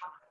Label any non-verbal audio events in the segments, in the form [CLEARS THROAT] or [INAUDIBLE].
path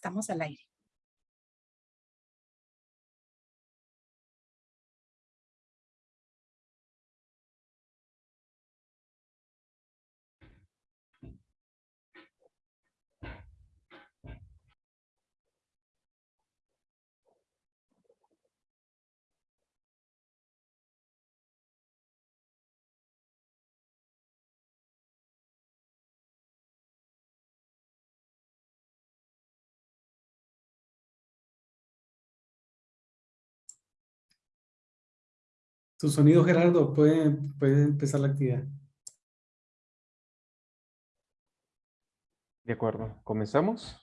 Estamos al aire. Tu sonido, Gerardo, puede, puede empezar la actividad. De acuerdo, ¿comenzamos?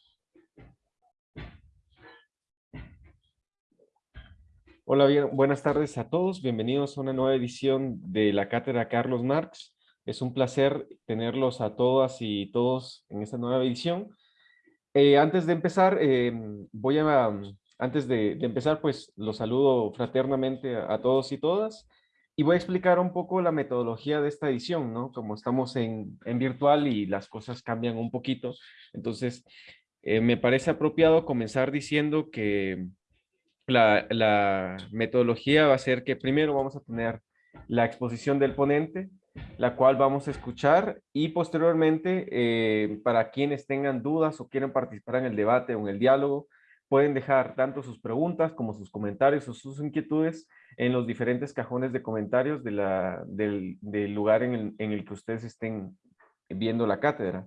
Hola, bien, buenas tardes a todos. Bienvenidos a una nueva edición de la Cátedra Carlos Marx. Es un placer tenerlos a todas y todos en esta nueva edición. Eh, antes de empezar, eh, voy a antes de, empezar, pues los saludo fraternamente a, todos y todas y voy a explicar un poco la metodología de esta edición, ¿no? Como estamos en, virtual y las cosas cambian un poquito, entonces eh, me parece apropiado comenzar diciendo que la, metodología va a ser que primero vamos a tener la exposición del ponente, la cual vamos a escuchar y posteriormente eh, para quienes tengan dudas o quieren participar en el debate o en el diálogo, Pueden dejar tanto sus preguntas como sus comentarios o sus inquietudes en los diferentes cajones de comentarios del, lugar en el, en el que ustedes estén viendo la cátedra.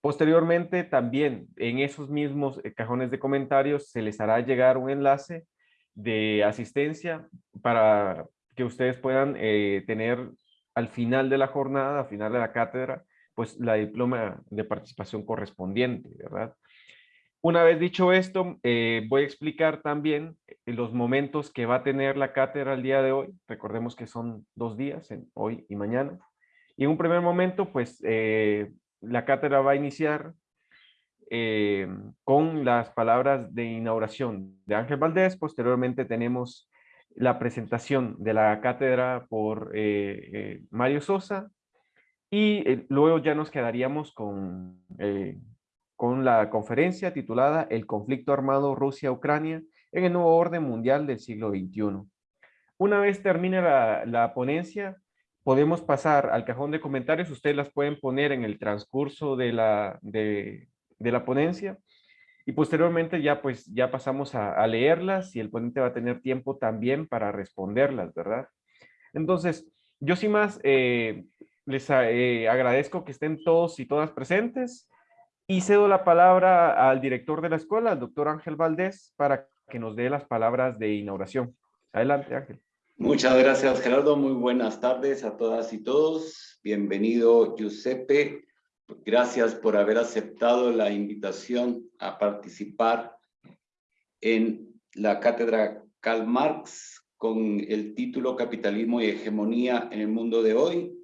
Posteriormente, también en esos mismos eh, cajones de comentarios se les hará llegar un enlace de asistencia para que ustedes puedan eh, tener al final de la jornada, al final de la cátedra, pues la diploma de participación correspondiente, ¿verdad? Una vez dicho esto, eh, voy a explicar también eh, los momentos que va a tener la cátedra el día de hoy. Recordemos que son dos días, hoy y mañana. Y en un primer momento, pues, eh, la cátedra va a iniciar con las palabras de inauguración de Ángel Valdés. Posteriormente tenemos la presentación de la cátedra por Mario Sosa. Y luego ya nos quedaríamos con con la conferencia titulada El conflicto armado Rusia-Ucrania en el nuevo orden mundial del siglo XXI. Una vez termine la, ponencia, podemos pasar al cajón de comentarios. Ustedes las pueden poner en el transcurso de la, de, la ponencia. Y posteriormente ya pues ya pasamos a, leerlas y el ponente va a tener tiempo también para responderlas, ¿verdad? Entonces, yo sin más eh, les eh, agradezco que estén todos y todas presentes. Y cedo la palabra al director de la escuela, el doctor Ángel Valdés, para que nos dé las palabras de inauguración. Adelante, Ángel. Muchas gracias, Gerardo. Muy buenas tardes a todas y todos. Bienvenido, Giuseppe. Gracias por haber aceptado la invitación a participar en la cátedra Karl Marx con el título Capitalismo y Hegemonía en el Mundo de Hoy.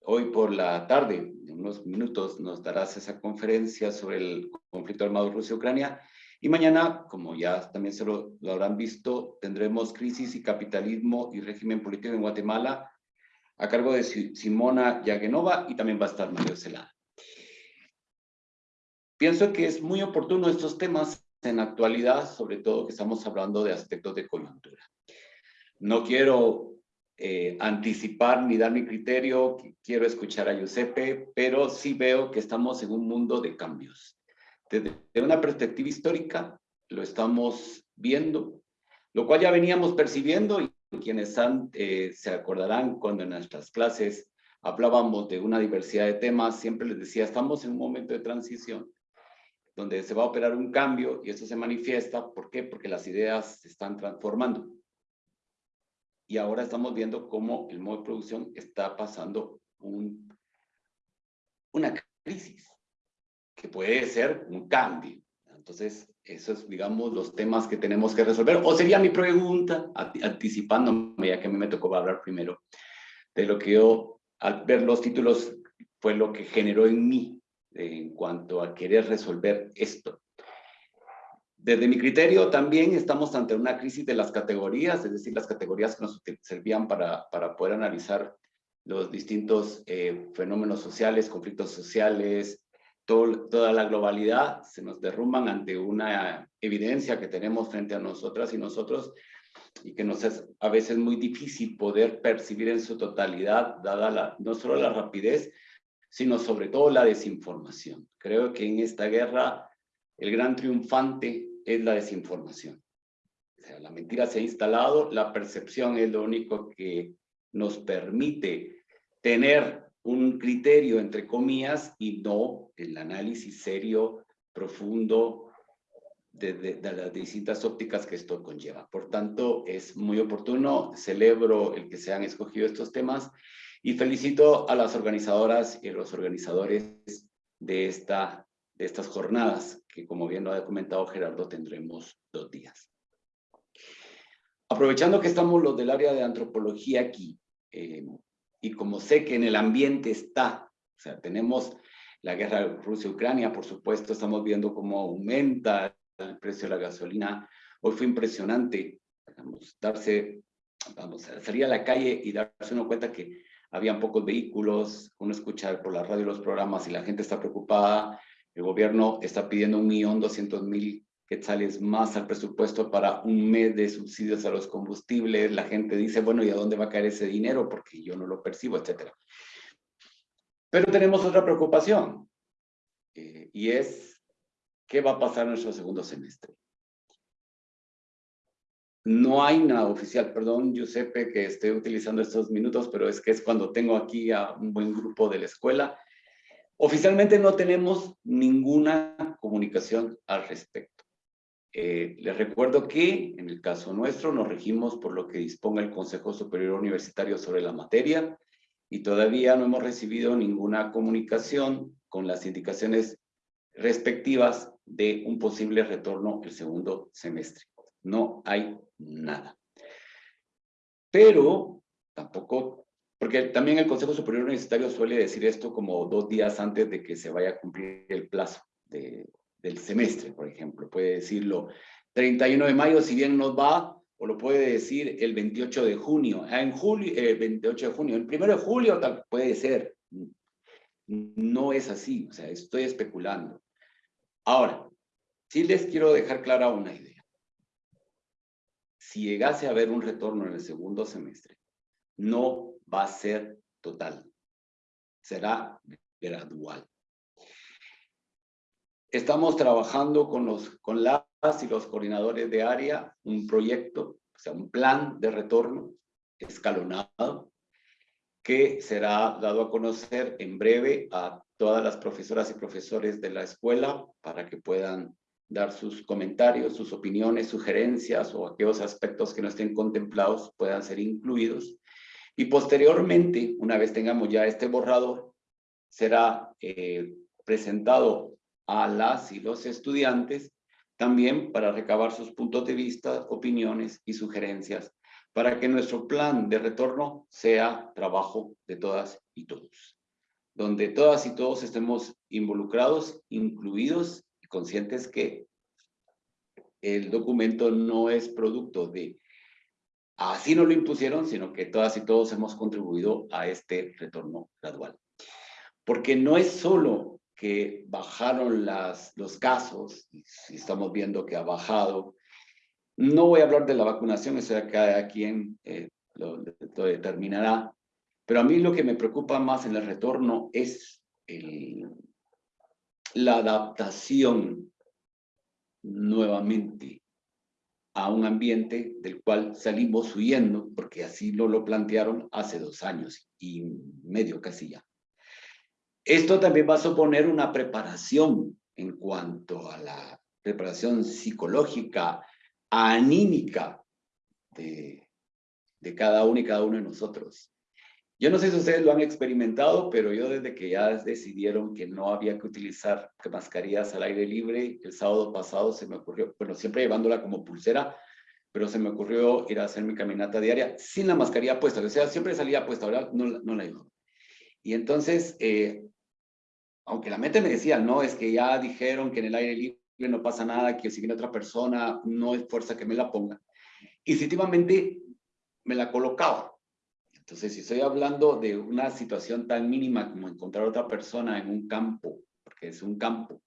Hoy por la tarde, unos minutos, nos darás esa conferencia sobre el conflicto armado Rusia-Ucrania. Y mañana, como ya también se lo, lo, habrán visto, tendremos Crisis y Capitalismo y Régimen Político en Guatemala a cargo de Simona Yagenova y también va a estar Mario Celada. Pienso que es muy oportuno estos temas en actualidad, sobre todo que estamos hablando de aspectos de coyuntura. No quiero eh, anticipar ni dar mi criterio, quiero escuchar a Giuseppe, pero sí veo que estamos en un mundo de cambios. Desde una perspectiva histórica lo estamos viendo, lo cual ya veníamos percibiendo y quienes han, eh, se acordarán cuando en nuestras clases hablábamos de una diversidad de temas, siempre les decía, estamos en un momento de transición donde se va a operar un cambio y eso se manifiesta. ¿Por qué? Porque las ideas se están transformando. Y ahora estamos viendo cómo el modo de producción está pasando un, una crisis, que puede ser un cambio. Entonces, esos, digamos, los temas que tenemos que resolver. O sería mi pregunta, anticipándome, ya que a mí me tocó hablar primero, de lo que yo, al ver los títulos, fue lo que generó en mí en cuanto a querer resolver esto. Desde mi criterio también estamos ante una crisis de las categorías, es decir, las categorías que nos servían para, para poder analizar los distintos eh, fenómenos sociales, conflictos sociales, todo, toda la globalidad, se nos derrumban ante una evidencia que tenemos frente a nosotras y nosotros y que nos es a veces muy difícil poder percibir en su totalidad, dada la, no solo la rapidez, sino sobre todo la desinformación. Creo que en esta guerra el gran triunfante es la desinformación. O sea, la mentira se ha instalado, la percepción es lo único que nos permite tener un criterio, entre comillas, y no el análisis serio, profundo, de, de, las distintas ópticas que esto conlleva. Por tanto, es muy oportuno, celebro el que se han escogido estos temas y felicito a las organizadoras y los organizadores de, esta, de estas jornadas, que como bien lo ha comentado Gerardo, tendremos dos días. Aprovechando que estamos los del área de antropología aquí, eh, y como sé que en el ambiente está, o sea, tenemos la guerra Rusia-Ucrania, por supuesto, estamos viendo cómo aumenta el precio de la gasolina. Hoy fue impresionante, vamos, darse, vamos, salir a la calle y darse una cuenta que habían pocos vehículos, uno escucha por la radio los programas y la gente está preocupada, el gobierno está pidiendo un millón doscientos mil quetzales más al presupuesto para un mes de subsidios a los combustibles, la gente dice, bueno, ¿y a dónde va a caer ese dinero? Porque yo no lo percibo, etcétera. Pero tenemos otra preocupación, eh, y es, ¿qué va a pasar en nuestro segundo semestre? No hay nada oficial, perdón, Giuseppe, que esté utilizando estos minutos, pero es que es cuando tengo aquí a un buen grupo de la escuela. Oficialmente no tenemos ninguna comunicación al respecto. Eh, les recuerdo que en el caso nuestro nos regimos por lo que disponga el Consejo Superior Universitario sobre la materia y todavía no hemos recibido ninguna comunicación con las indicaciones respectivas de un posible retorno el segundo semestre. No hay nada. Pero tampoco, porque también el Consejo Superior Universitario suele decir esto como dos días antes de que se vaya a cumplir el plazo del semestre, por ejemplo. Puede decirlo 31 de mayo, si bien nos va, o lo puede decir el 28 de junio. Ah, en julio, el 28 de junio, el 1 de julio tal, puede ser. No es así, o sea, estoy especulando. Ahora, sí les quiero dejar clara una idea si llegase a haber un retorno en el segundo semestre, no va a ser total, será gradual. Estamos trabajando con, los, con las y los coordinadores de área un proyecto, o sea, un plan de retorno escalonado que será dado a conocer en breve a todas las profesoras y profesores de la escuela para que puedan dar sus comentarios, sus opiniones, sugerencias o aquellos aspectos que no estén contemplados puedan ser incluidos. Y posteriormente, una vez tengamos ya este borrador, será eh, presentado a las y los estudiantes también para recabar sus puntos de vista, opiniones y sugerencias para que nuestro plan de retorno sea trabajo de todas y todos, donde todas y todos estemos involucrados, incluidos y conscientes que el documento no es producto de así no lo impusieron, sino que todas y todos hemos contribuido a este retorno gradual. Porque no es solo que bajaron los casos, si estamos viendo que ha bajado, no voy a hablar de la vacunación, eso ya cada quien eh, lo, determinará, pero a mí lo que me preocupa más en el retorno es la adaptación nuevamente a un ambiente del cual salimos huyendo, porque así lo, lo plantearon hace dos años y medio casi ya. Esto también va a suponer una preparación en cuanto a la preparación psicológica, anímica de, de cada uno y cada uno de nosotros. Yo no sé si ustedes lo han experimentado, pero yo desde que ya decidieron que no había que utilizar mascarillas al aire libre, el sábado pasado se me ocurrió, bueno, siempre llevándola como pulsera, pero se me ocurrió ir a hacer mi caminata diaria sin la mascarilla puesta. O sea, siempre salía puesta, ¿verdad? No, no la llevaba. Y entonces, eh, aunque la mente me decía, no, es que ya dijeron que en el aire libre no pasa nada, que si viene otra persona, no es fuerza que me la ponga. Instintivamente me la colocaba entonces, si estoy hablando de una situación tan mínima como encontrar otra persona en un campo, porque es un campo,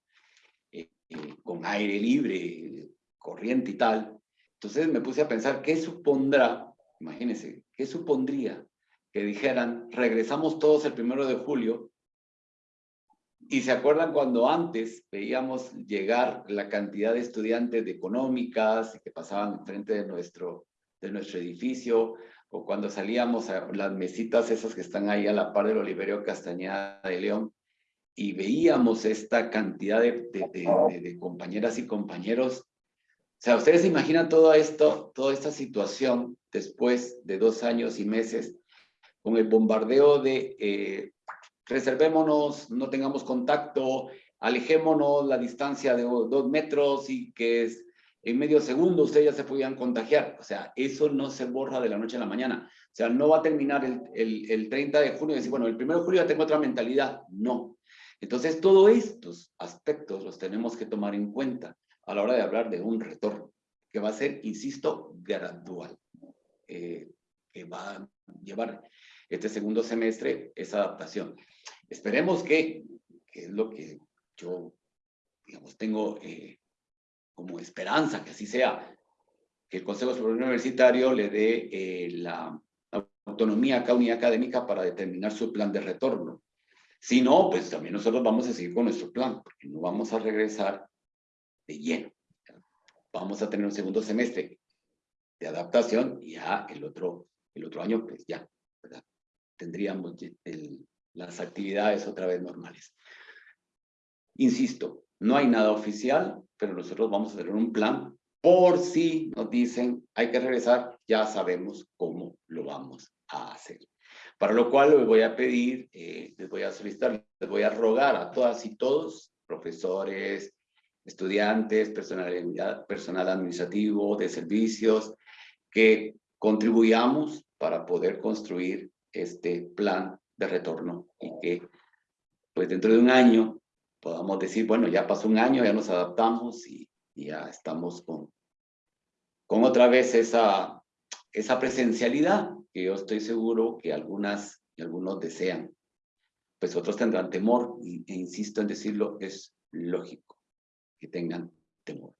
eh, eh, con aire libre, corriente y tal, entonces me puse a pensar, ¿qué supondrá, imagínense, qué supondría que dijeran, regresamos todos el primero de julio, y se acuerdan cuando antes veíamos llegar la cantidad de estudiantes de económicas que pasaban enfrente de nuestro, de nuestro edificio, o cuando salíamos a las mesitas esas que están ahí a la par del Oliverio Castañeda de León, y veíamos esta cantidad de, de, compañeras y compañeros. O sea, ustedes se imaginan todo esto, toda esta situación después de dos años y meses, con el bombardeo de eh, reservémonos, no tengamos contacto, alejémonos la distancia de dos metros y que es, en medio segundo ustedes ya se podían contagiar. O sea, eso no se borra de la noche a la mañana. O sea, no va a terminar el, el, el 30 de junio y decir, bueno, el 1 de julio ya tengo otra mentalidad. No. Entonces, todos estos aspectos los tenemos que tomar en cuenta a la hora de hablar de un retorno, que va a ser, insisto, gradual, eh, que va a llevar este segundo semestre esa adaptación. Esperemos que, que es lo que yo, digamos, tengo eh, como esperanza que así sea, que el Consejo Superior Universitario le dé eh, la autonomía a cada unidad académica para determinar su plan de retorno. Si no, pues también nosotros vamos a seguir con nuestro plan, porque no vamos a regresar de lleno. Vamos a tener un segundo semestre de adaptación y ya el otro, el otro año, pues ya, ¿verdad? tendríamos las actividades otra vez normales. Insisto, no hay nada oficial, pero nosotros vamos a tener un plan por si nos dicen hay que regresar, ya sabemos cómo lo vamos a hacer. Para lo cual les voy a pedir, eh, les voy a solicitar, les voy a rogar a todas y todos, profesores, estudiantes, personal, personal administrativo, de servicios, que contribuyamos para poder construir este plan de retorno y que pues dentro de un año podamos decir, bueno, ya pasó un año, ya nos adaptamos y, ya estamos con, con otra vez esa, esa presencialidad que yo estoy seguro que algunas y algunos desean. Pues otros tendrán temor, e insisto en decirlo, es lógico que tengan temor.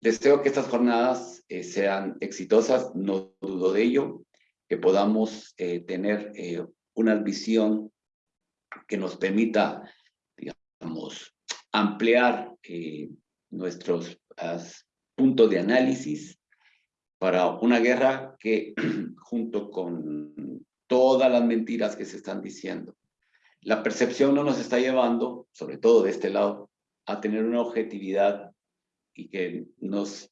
Deseo que estas jornadas eh, sean exitosas, no dudo de ello, que podamos eh, tener eh, una visión que nos permita, digamos, ampliar eh, nuestros puntos de análisis para una guerra que, [CLEARS THROAT] junto con todas las mentiras que se están diciendo, la percepción no nos está llevando, sobre todo de este lado, a tener una objetividad y que nos,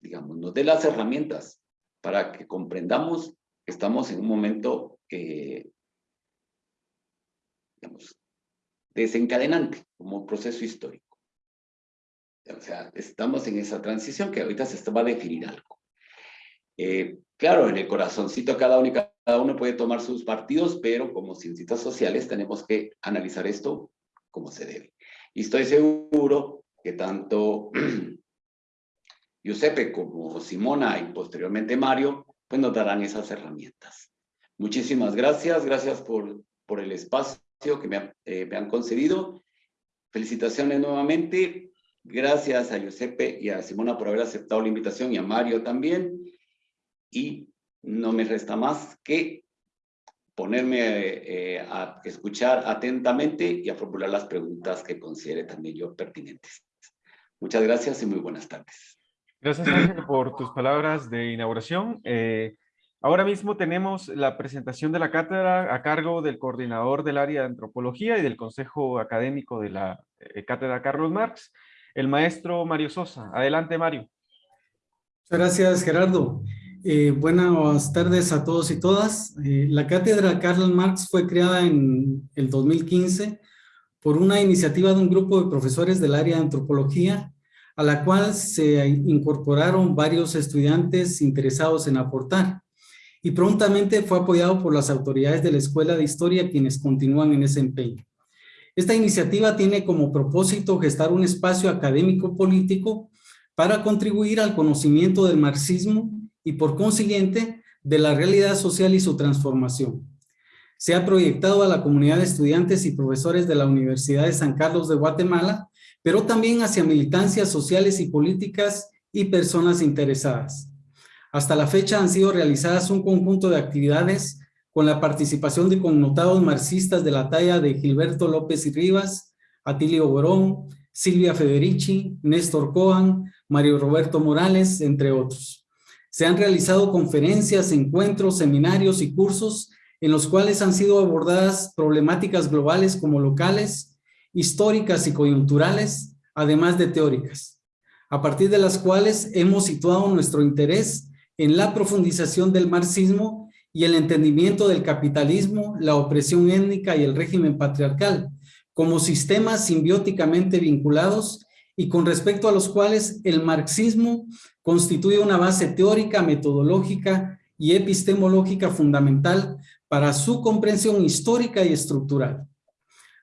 digamos, nos dé las herramientas para que comprendamos que estamos en un momento eh, desencadenante como proceso histórico. O sea, estamos en esa transición que ahorita se va a definir algo. Eh, claro, en el corazoncito cada uno, cada uno puede tomar sus partidos, pero como ciencias sociales tenemos que analizar esto como se debe. Y estoy seguro que tanto [CLEARS THROAT] Giuseppe como Simona y posteriormente Mario, pues nos darán esas herramientas. Muchísimas gracias, gracias por, por el espacio que me, eh, me han concedido. Felicitaciones nuevamente. Gracias a Giuseppe y a Simona por haber aceptado la invitación y a Mario también. Y no me resta más que ponerme eh, a escuchar atentamente y a formular las preguntas que considere también yo pertinentes. Muchas gracias y muy buenas tardes. Gracias, Ángel, por tus palabras de inauguración. Eh, ahora mismo tenemos la presentación de la cátedra a cargo del coordinador del área de antropología y del consejo académico de la eh, cátedra Carlos Marx, el maestro Mario Sosa. Adelante, Mario. Muchas gracias, Gerardo. Eh, buenas tardes a todos y todas. Eh, la cátedra Karl Marx fue creada en el 2015 por una iniciativa de un grupo de profesores del área de antropología, a la cual se incorporaron varios estudiantes interesados en aportar. Y prontamente fue apoyado por las autoridades de la Escuela de Historia, quienes continúan en ese empeño. Esta iniciativa tiene como propósito gestar un espacio académico político para contribuir al conocimiento del marxismo y por consiguiente de la realidad social y su transformación. Se ha proyectado a la comunidad de estudiantes y profesores de la Universidad de San Carlos de Guatemala, pero también hacia militancias sociales y políticas y personas interesadas. Hasta la fecha han sido realizadas un conjunto de actividades con la participación de connotados marxistas de la talla de Gilberto López y Rivas, Atilio Borón, Silvia Federici, Néstor Coan, Mario Roberto Morales, entre otros. Se han realizado conferencias, encuentros, seminarios y cursos en los cuales han sido abordadas problemáticas globales como locales, históricas y coyunturales, además de teóricas, a partir de las cuales hemos situado nuestro interés en la profundización del marxismo y el entendimiento del capitalismo, la opresión étnica y el régimen patriarcal, como sistemas simbióticamente vinculados y con respecto a los cuales el marxismo constituye una base teórica, metodológica y epistemológica fundamental para su comprensión histórica y estructural.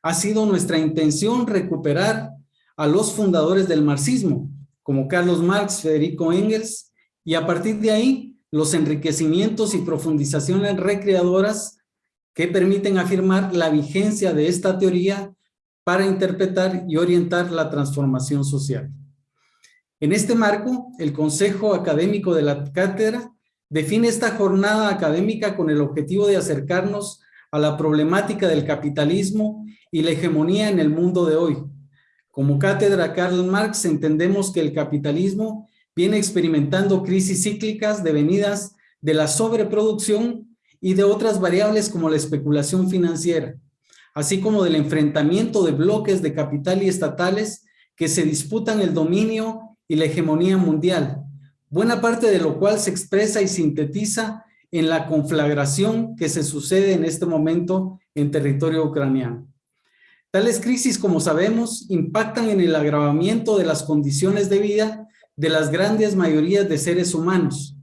Ha sido nuestra intención recuperar a los fundadores del marxismo, como Carlos Marx, Federico Engels, y a partir de ahí, los enriquecimientos y profundizaciones recreadoras que permiten afirmar la vigencia de esta teoría para interpretar y orientar la transformación social. En este marco, el Consejo Académico de la Cátedra define esta jornada académica con el objetivo de acercarnos a la problemática del capitalismo y la hegemonía en el mundo de hoy. Como cátedra Karl Marx entendemos que el capitalismo viene experimentando crisis cíclicas devenidas de la sobreproducción y de otras variables como la especulación financiera, así como del enfrentamiento de bloques de capital y estatales que se disputan el dominio y la hegemonía mundial, buena parte de lo cual se expresa y sintetiza en la conflagración que se sucede en este momento en territorio ucraniano. Tales crisis, como sabemos, impactan en el agravamiento de las condiciones de vida de las grandes mayorías de seres humanos,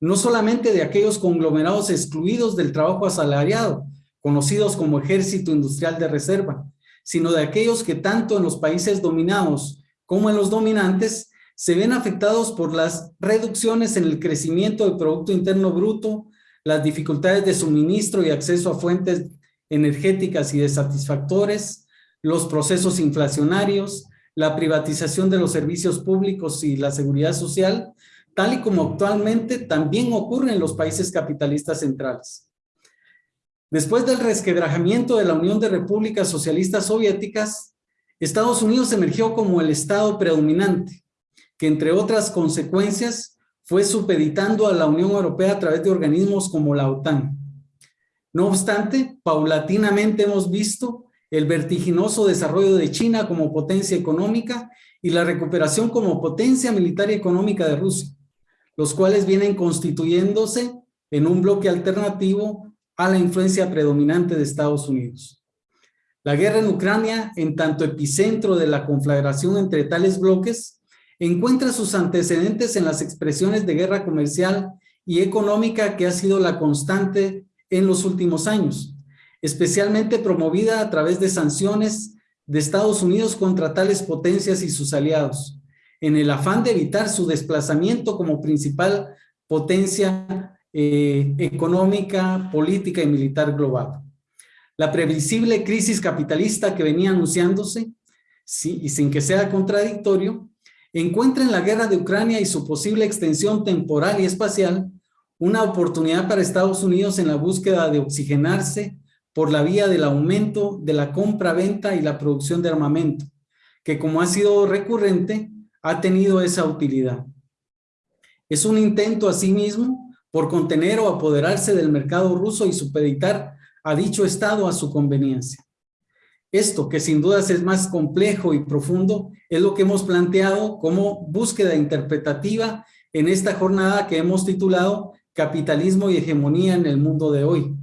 no solamente de aquellos conglomerados excluidos del trabajo asalariado, conocidos como ejército industrial de reserva, sino de aquellos que tanto en los países dominados como en los dominantes se ven afectados por las reducciones en el crecimiento del Producto Interno Bruto, las dificultades de suministro y acceso a fuentes energéticas y de satisfactores, los procesos inflacionarios, la privatización de los servicios públicos y la seguridad social, tal y como actualmente también ocurre en los países capitalistas centrales. Después del resquebrajamiento de la Unión de Repúblicas Socialistas Soviéticas, Estados Unidos emergió como el Estado predominante, que entre otras consecuencias fue supeditando a la Unión Europea a través de organismos como la OTAN. No obstante, paulatinamente hemos visto el vertiginoso desarrollo de China como potencia económica y la recuperación como potencia militar y económica de Rusia, los cuales vienen constituyéndose en un bloque alternativo a la influencia predominante de Estados Unidos. La guerra en Ucrania, en tanto epicentro de la conflagración entre tales bloques, encuentra sus antecedentes en las expresiones de guerra comercial y económica que ha sido la constante en los últimos años, especialmente promovida a través de sanciones de Estados Unidos contra tales potencias y sus aliados, en el afán de evitar su desplazamiento como principal potencia eh, económica, política y militar global. La previsible crisis capitalista que venía anunciándose, sí, y sin que sea contradictorio, encuentra en la guerra de Ucrania y su posible extensión temporal y espacial una oportunidad para Estados Unidos en la búsqueda de oxigenarse por la vía del aumento de la compra-venta y la producción de armamento, que como ha sido recurrente, ha tenido esa utilidad. Es un intento asimismo por contener o apoderarse del mercado ruso y supeditar a dicho Estado a su conveniencia. Esto, que sin dudas es más complejo y profundo, es lo que hemos planteado como búsqueda interpretativa en esta jornada que hemos titulado Capitalismo y Hegemonía en el Mundo de Hoy.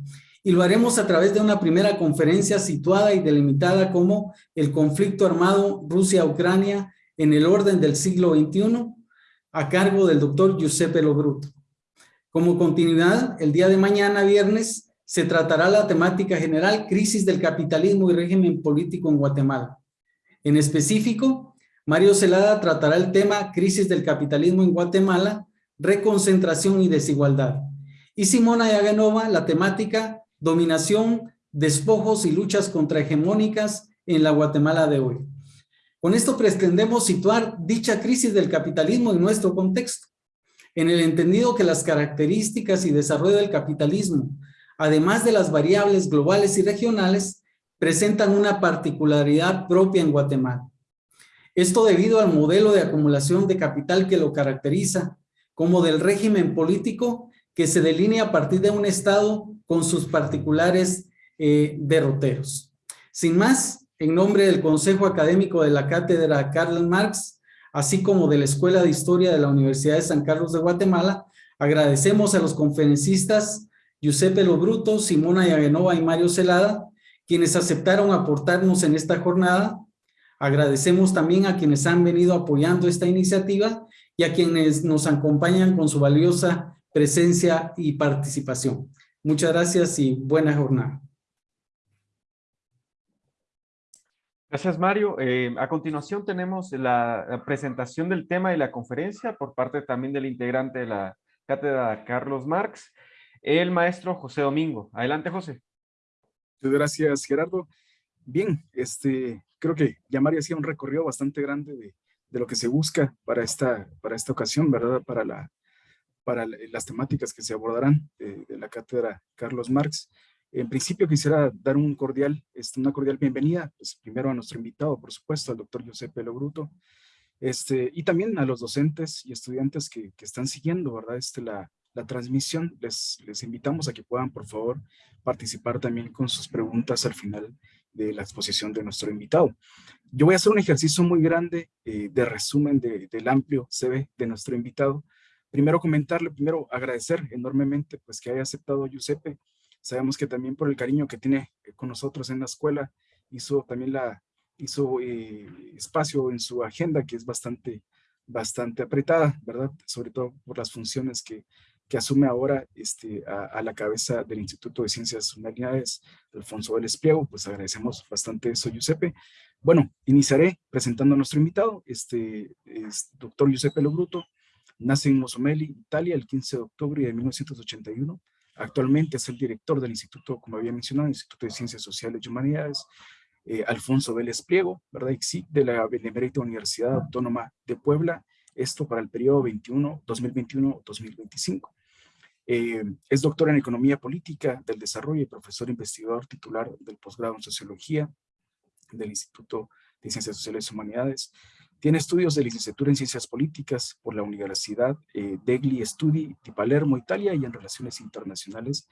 Y lo haremos a través de una primera conferencia situada y delimitada como el conflicto armado Rusia-Ucrania en el orden del siglo XXI, a cargo del doctor Giuseppe Lobruto. Como continuidad, el día de mañana, viernes, se tratará la temática general Crisis del capitalismo y régimen político en Guatemala. En específico, Mario Celada tratará el tema Crisis del capitalismo en Guatemala, reconcentración y desigualdad. Y Simona Yaganova la temática Dominación, despojos y luchas contrahegemónicas en la Guatemala de hoy. Con esto pretendemos situar dicha crisis del capitalismo en nuestro contexto, en el entendido que las características y desarrollo del capitalismo además de las variables globales y regionales, presentan una particularidad propia en Guatemala. Esto debido al modelo de acumulación de capital que lo caracteriza, como del régimen político que se delinea a partir de un Estado con sus particulares eh, derroteros. Sin más, en nombre del Consejo Académico de la Cátedra Karl Marx, así como de la Escuela de Historia de la Universidad de San Carlos de Guatemala, agradecemos a los conferencistas Giuseppe Lobruto, Simona Yagenova y Mario Celada, quienes aceptaron aportarnos en esta jornada. Agradecemos también a quienes han venido apoyando esta iniciativa y a quienes nos acompañan con su valiosa presencia y participación. Muchas gracias y buena jornada. Gracias, Mario. Eh, a continuación tenemos la, presentación del tema de la conferencia por parte también del integrante de la cátedra Carlos Marx el maestro José Domingo. Adelante, José. Muchas gracias, Gerardo. Bien, este, creo que ya María hacía un recorrido bastante grande de, lo que se busca para esta, para esta ocasión, ¿verdad? Para, la, para las temáticas que se abordarán de, la cátedra Carlos Marx. En principio quisiera dar un cordial, este, una cordial bienvenida, pues primero a nuestro invitado, por supuesto, al doctor Giuseppe Lobruto, este, y también a los docentes y estudiantes que, están siguiendo, ¿verdad? Este, la, transmisión. Les, les invitamos a que puedan, por favor, participar también con sus preguntas al final de la exposición de nuestro invitado. Yo voy a hacer un ejercicio muy grande eh, de resumen del amplio CV de nuestro invitado. Primero comentarle, primero agradecer enormemente pues que haya aceptado Giuseppe. Sabemos que también por el cariño que tiene eh, con nosotros en la escuela, hizo también la, hizo eh, espacio en su agenda que es bastante, bastante apretada, ¿verdad? Sobre todo por las funciones que que asume ahora este, a, la cabeza del Instituto de Ciencias Humanidades, Alfonso Vélez Pliego, pues agradecemos bastante eso, Giuseppe. Bueno, iniciaré presentando a nuestro invitado, este es doctor Giuseppe Lobruto, nace en Mosomeli, Italia, el 15 de octubre de 1981. Actualmente es el director del instituto, como había mencionado, Instituto de Ciencias Sociales y Humanidades, eh, Alfonso Vélez Pliego, ¿verdad? sí, de la Benemérita Universidad Autónoma de Puebla, esto para el periodo 21, 2021-2025. Eh, es doctor en Economía Política del Desarrollo y profesor investigador titular del posgrado en Sociología del Instituto de Ciencias Sociales y Humanidades. Tiene estudios de licenciatura en Ciencias Políticas por la Universidad eh, degli Studi di Palermo, Italia, y en Relaciones Internacionales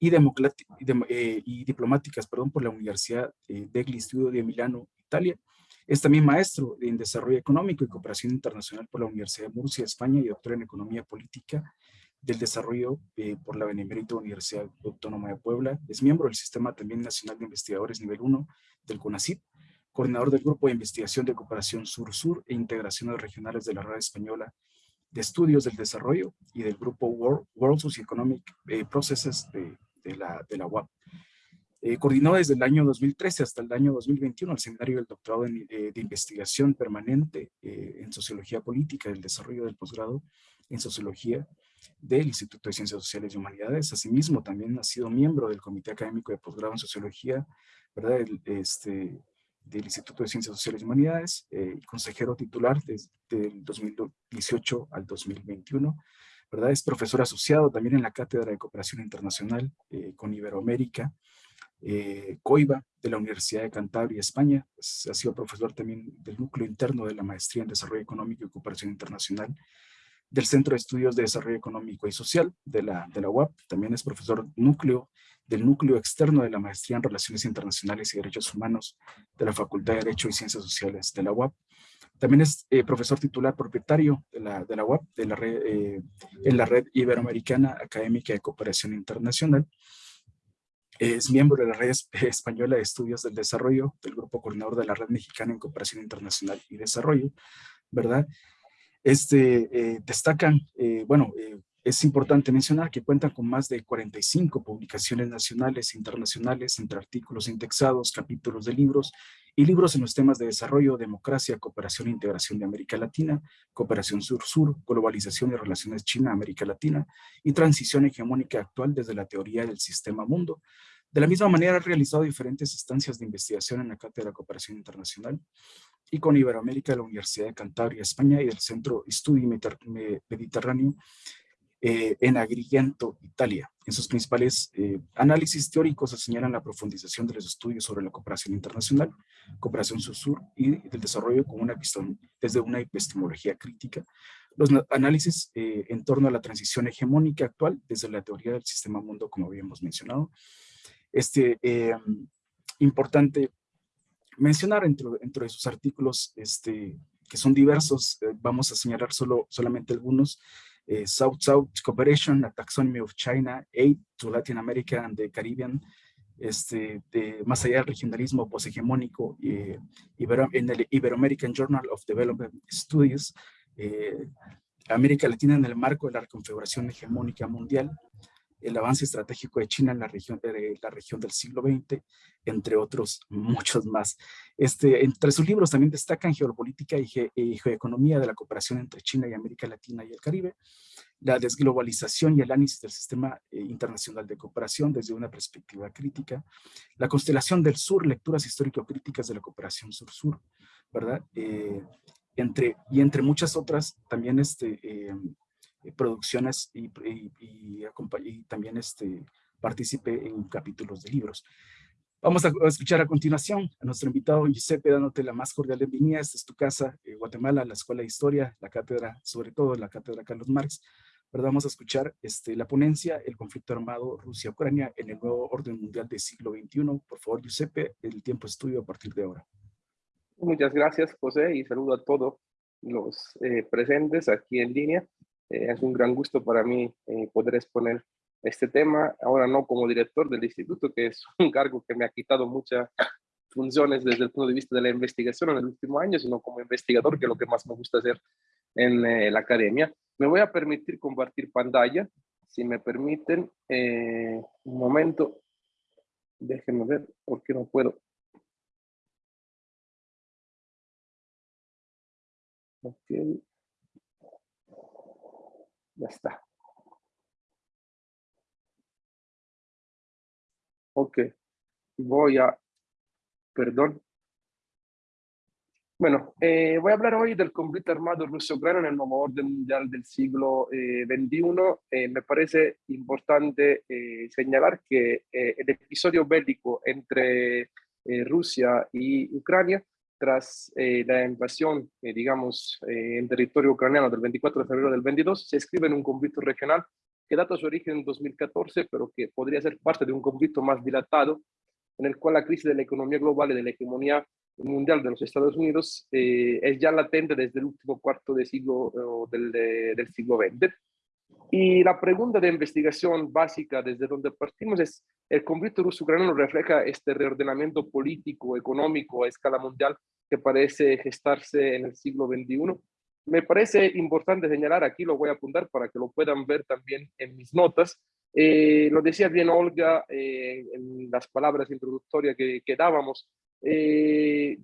y, eh, y Diplomáticas perdón, por la Universidad degli Studi de Milano, Italia. Es también maestro en Desarrollo Económico y Cooperación Internacional por la Universidad de Murcia, España, y doctor en Economía Política del Desarrollo eh, por la Benemérita Universidad Autónoma de Puebla. Es miembro del Sistema también Nacional de Investigadores Nivel 1 del CONACYT, coordinador del Grupo de Investigación de Cooperación Sur-Sur e Integraciones Regionales de la Red Española de Estudios del Desarrollo y del Grupo World, World Socioeconomic eh, Processes de, de, la, de la UAP. Eh, coordinó desde el año 2013 hasta el año 2021 el seminario del doctorado en, eh, de investigación permanente eh, en sociología política y el desarrollo del posgrado en sociología del Instituto de Ciencias Sociales y Humanidades. Asimismo, también ha sido miembro del Comité Académico de Posgrado en Sociología, ¿verdad? El, este, del Instituto de Ciencias Sociales y Humanidades, eh, consejero titular desde el 2018 al 2021. ¿verdad? Es profesor asociado también en la Cátedra de Cooperación Internacional eh, con Iberoamérica, eh, COIBA, de la Universidad de Cantabria, España. Pues, ha sido profesor también del núcleo interno de la Maestría en Desarrollo Económico y Cooperación Internacional, del Centro de Estudios de Desarrollo Económico y Social de la, de la UAP. También es profesor núcleo del núcleo externo de la Maestría en Relaciones Internacionales y Derechos Humanos de la Facultad de Derecho y Ciencias Sociales de la UAP. También es eh, profesor titular propietario de la, de la UAP, de la red, eh, en la Red Iberoamericana Académica de Cooperación Internacional es miembro de la Red Española de Estudios del Desarrollo, del Grupo Coordinador de la Red Mexicana en Cooperación Internacional y Desarrollo, ¿verdad? Este, eh, destacan, eh, bueno, eh, es importante mencionar que cuentan con más de 45 publicaciones nacionales e internacionales entre artículos indexados, capítulos de libros y libros en los temas de desarrollo, democracia, cooperación e integración de América Latina, cooperación sur-sur, globalización y relaciones China-América Latina y transición hegemónica actual desde la teoría del sistema mundo. De la misma manera ha realizado diferentes instancias de investigación en la Cátedra de Cooperación Internacional y con Iberoamérica de la Universidad de Cantabria, España y del Centro Estudio Mediterráneo eh, en Agrigento, Italia. En sus principales eh, análisis teóricos se señalan la profundización de los estudios sobre la cooperación internacional, cooperación sur-sur y del desarrollo con una desde una epistemología crítica, los análisis eh, en torno a la transición hegemónica actual desde la teoría del sistema mundo, como habíamos mencionado. Este, importante mencionar dentro de sus artículos, este, que son diversos, vamos a señalar solo, solamente algunos, South-South eh, Cooperation, a Taxonomy of China, Aid to Latin America and the Caribbean, este, de, más allá del regionalismo poshegemónico, eh, en el Ibero-American Journal of Development Studies, eh, América Latina en el marco de la reconfiguración hegemónica mundial, el avance estratégico de China en la región, de la región del siglo XX, entre otros muchos más. Este, entre sus libros también destacan Geopolítica y, Geoeconomía de la cooperación entre China y América Latina y el Caribe, la desglobalización y el análisis del sistema eh, internacional de cooperación desde una perspectiva crítica, la constelación del sur, lecturas histórico-críticas de la cooperación sur-sur, ¿verdad? Eh, entre, y entre muchas otras, también este, eh, producciones y, y, también este, participe en capítulos de libros. Vamos a, escuchar a continuación a nuestro invitado Giuseppe, dándote la más cordial bienvenida. Esta es tu casa, eh, Guatemala, la Escuela de Historia, la cátedra, sobre todo la cátedra Carlos Marx. Pero vamos a escuchar este, la ponencia, el conflicto armado Rusia-Ucrania en el nuevo orden mundial del siglo XXI. Por favor, Giuseppe, el tiempo es tuyo a partir de ahora. Muchas gracias, José, y saludo a todos los eh, presentes aquí en línea. Eh, es un gran gusto para mí eh, poder exponer este tema, ahora no como director del instituto, que es un cargo que me ha quitado muchas funciones desde el punto de vista de la investigación en el último año, sino como investigador, que es lo que más me gusta hacer en eh, la academia. Me voy a permitir compartir pantalla, si me permiten, un momento, déjenme ver, porque no puedo. Okay. Ya está. Ok. Voy a... Perdón. Bueno, eh, voy a hablar hoy del conflicto armado ruso-ucraniano en el nuevo orden mundial del siglo XXI. Eh, eh, me parece importante señalar que el episodio bélico entre Rusia y Ucrania tras eh, la invasión, eh, digamos, eh, en territorio ucraniano del 24 de febrero del 22, se escribe en un conflicto regional que data su origen en 2014, pero que podría ser parte de un conflicto más dilatado, en el cual la crisis de la economía global y de la hegemonía mundial de los Estados Unidos es ya latente desde el último cuarto de siglo del, del siglo XX. Y la pregunta de investigación básica desde donde partimos es, ¿el conflicto ruso-ucraniano refleja este reordenamiento político, económico a escala mundial que parece gestarse en el siglo XXI? Me parece importante señalar, aquí lo voy a apuntar para que lo puedan ver también en mis notas, eh, lo decía bien Olga eh, en las palabras introductorias que, que dábamos, eh,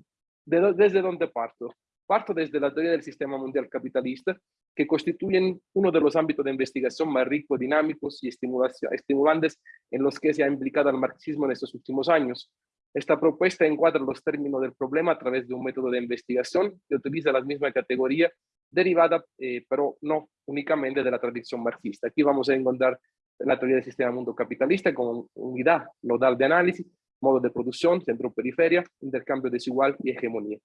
de, ¿desde dónde parto? Parto desde la teoría del sistema mundial capitalista, que constituyen uno de los ámbitos de investigación más ricos, dinámicos y estimulantes en los que se ha implicado el marxismo en estos últimos años. Esta propuesta encuadra los términos del problema a través de un método de investigación que utiliza la misma categoría derivada, eh, pero no únicamente de la tradición marxista. Aquí vamos a encontrar la teoría del sistema mundo capitalista con unidad nodal de análisis, modo de producción, centro-periferia, intercambio desigual y hegemonía.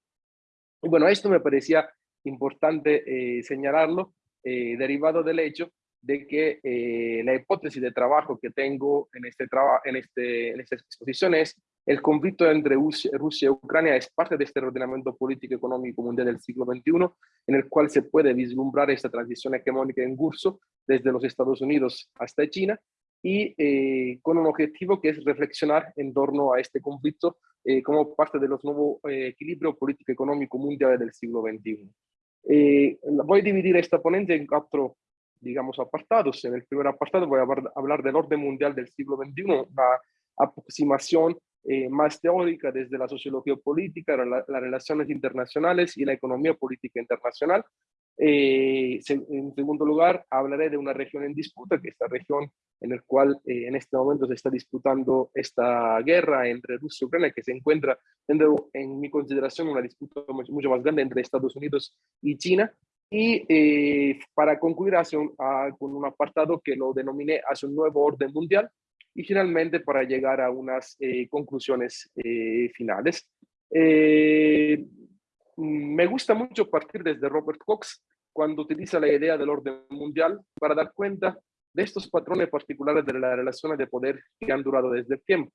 Y bueno, esto me parecía importante eh, señalarlo, eh, derivado del hecho de que eh, la hipótesis de trabajo que tengo en, este en, este, en esta exposición es el conflicto entre Rusia y Ucrania es parte de este ordenamiento político económico mundial del siglo XXI, en el cual se puede vislumbrar esta transición hegemónica en curso desde los Estados Unidos hasta China, y eh, con un objetivo que es reflexionar en torno a este conflicto eh, como parte de los nuevos eh, equilibrios político-económico mundial del siglo XXI. voy a dividir esta ponencia en cuatro, digamos, apartados. En el primer apartado voy a hablar del orden mundial del siglo XXI, una aproximación más teórica desde la sociología política, las relaciones internacionales y la economía política internacional, eh, en segundo lugar, hablaré de una región en disputa, que es esta región en la cual eh, en este momento se está disputando esta guerra entre Rusia y Ucrania, que se encuentra, en mi consideración, una disputa mucho más grande entre Estados Unidos y China. Y eh, para concluir hace un, ah, con un apartado que lo denominé hacia un nuevo orden mundial y finalmente para llegar a unas conclusiones finales. Mm, me gusta mucho partir desde Robert Cox cuando utiliza la idea del orden mundial para dar cuenta de estos patrones particulares de las relaciones de poder que han durado desde el tiempo.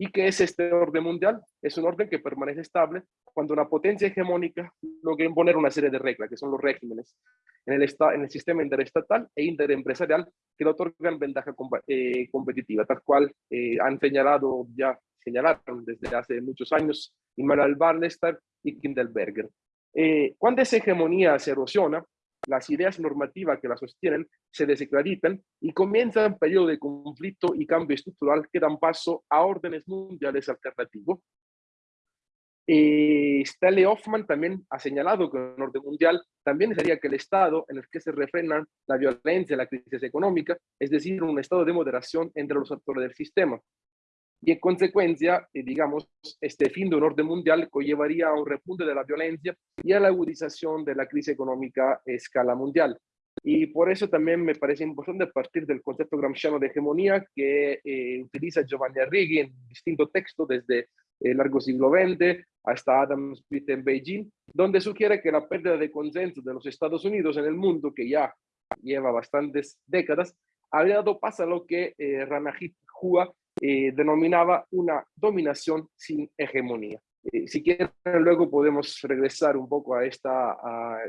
¿Y qué es este orden mundial? Es un orden que permanece estable cuando una potencia hegemónica logra imponer una serie de reglas, que son los regímenes, en el, en el sistema interestatal e interempresarial que le otorgan ventaja eh, competitiva, tal cual eh, han señalado ya, señalaron desde hace muchos años Immanuel Barlester y Kindelberger. Eh, cuando esa hegemonía se erosiona, las ideas normativas que la sostienen se desacreditan y comienza un periodo de conflicto y cambio estructural que dan paso a órdenes mundiales alternativos. Eh, Hoffman también ha señalado que el orden mundial también sería que el estado en el que se refrenan la violencia y la crisis económica, es decir, un estado de moderación entre los actores del sistema y en consecuencia, eh, digamos, este fin de un orden mundial conllevaría a un repunte de la violencia y a la agudización de la crisis económica a escala mundial. Y por eso también me parece importante partir del concepto gramsciano de hegemonía que eh, utiliza Giovanni Arrighi en distintos textos desde el largo siglo XX hasta Adam Smith en Beijing, donde sugiere que la pérdida de consenso de los Estados Unidos en el mundo, que ya lleva bastantes décadas, habría dado paso a lo que eh, Ranajit Hua eh, denominaba una dominación sin hegemonía. Eh, si quieren, luego podemos regresar un poco a este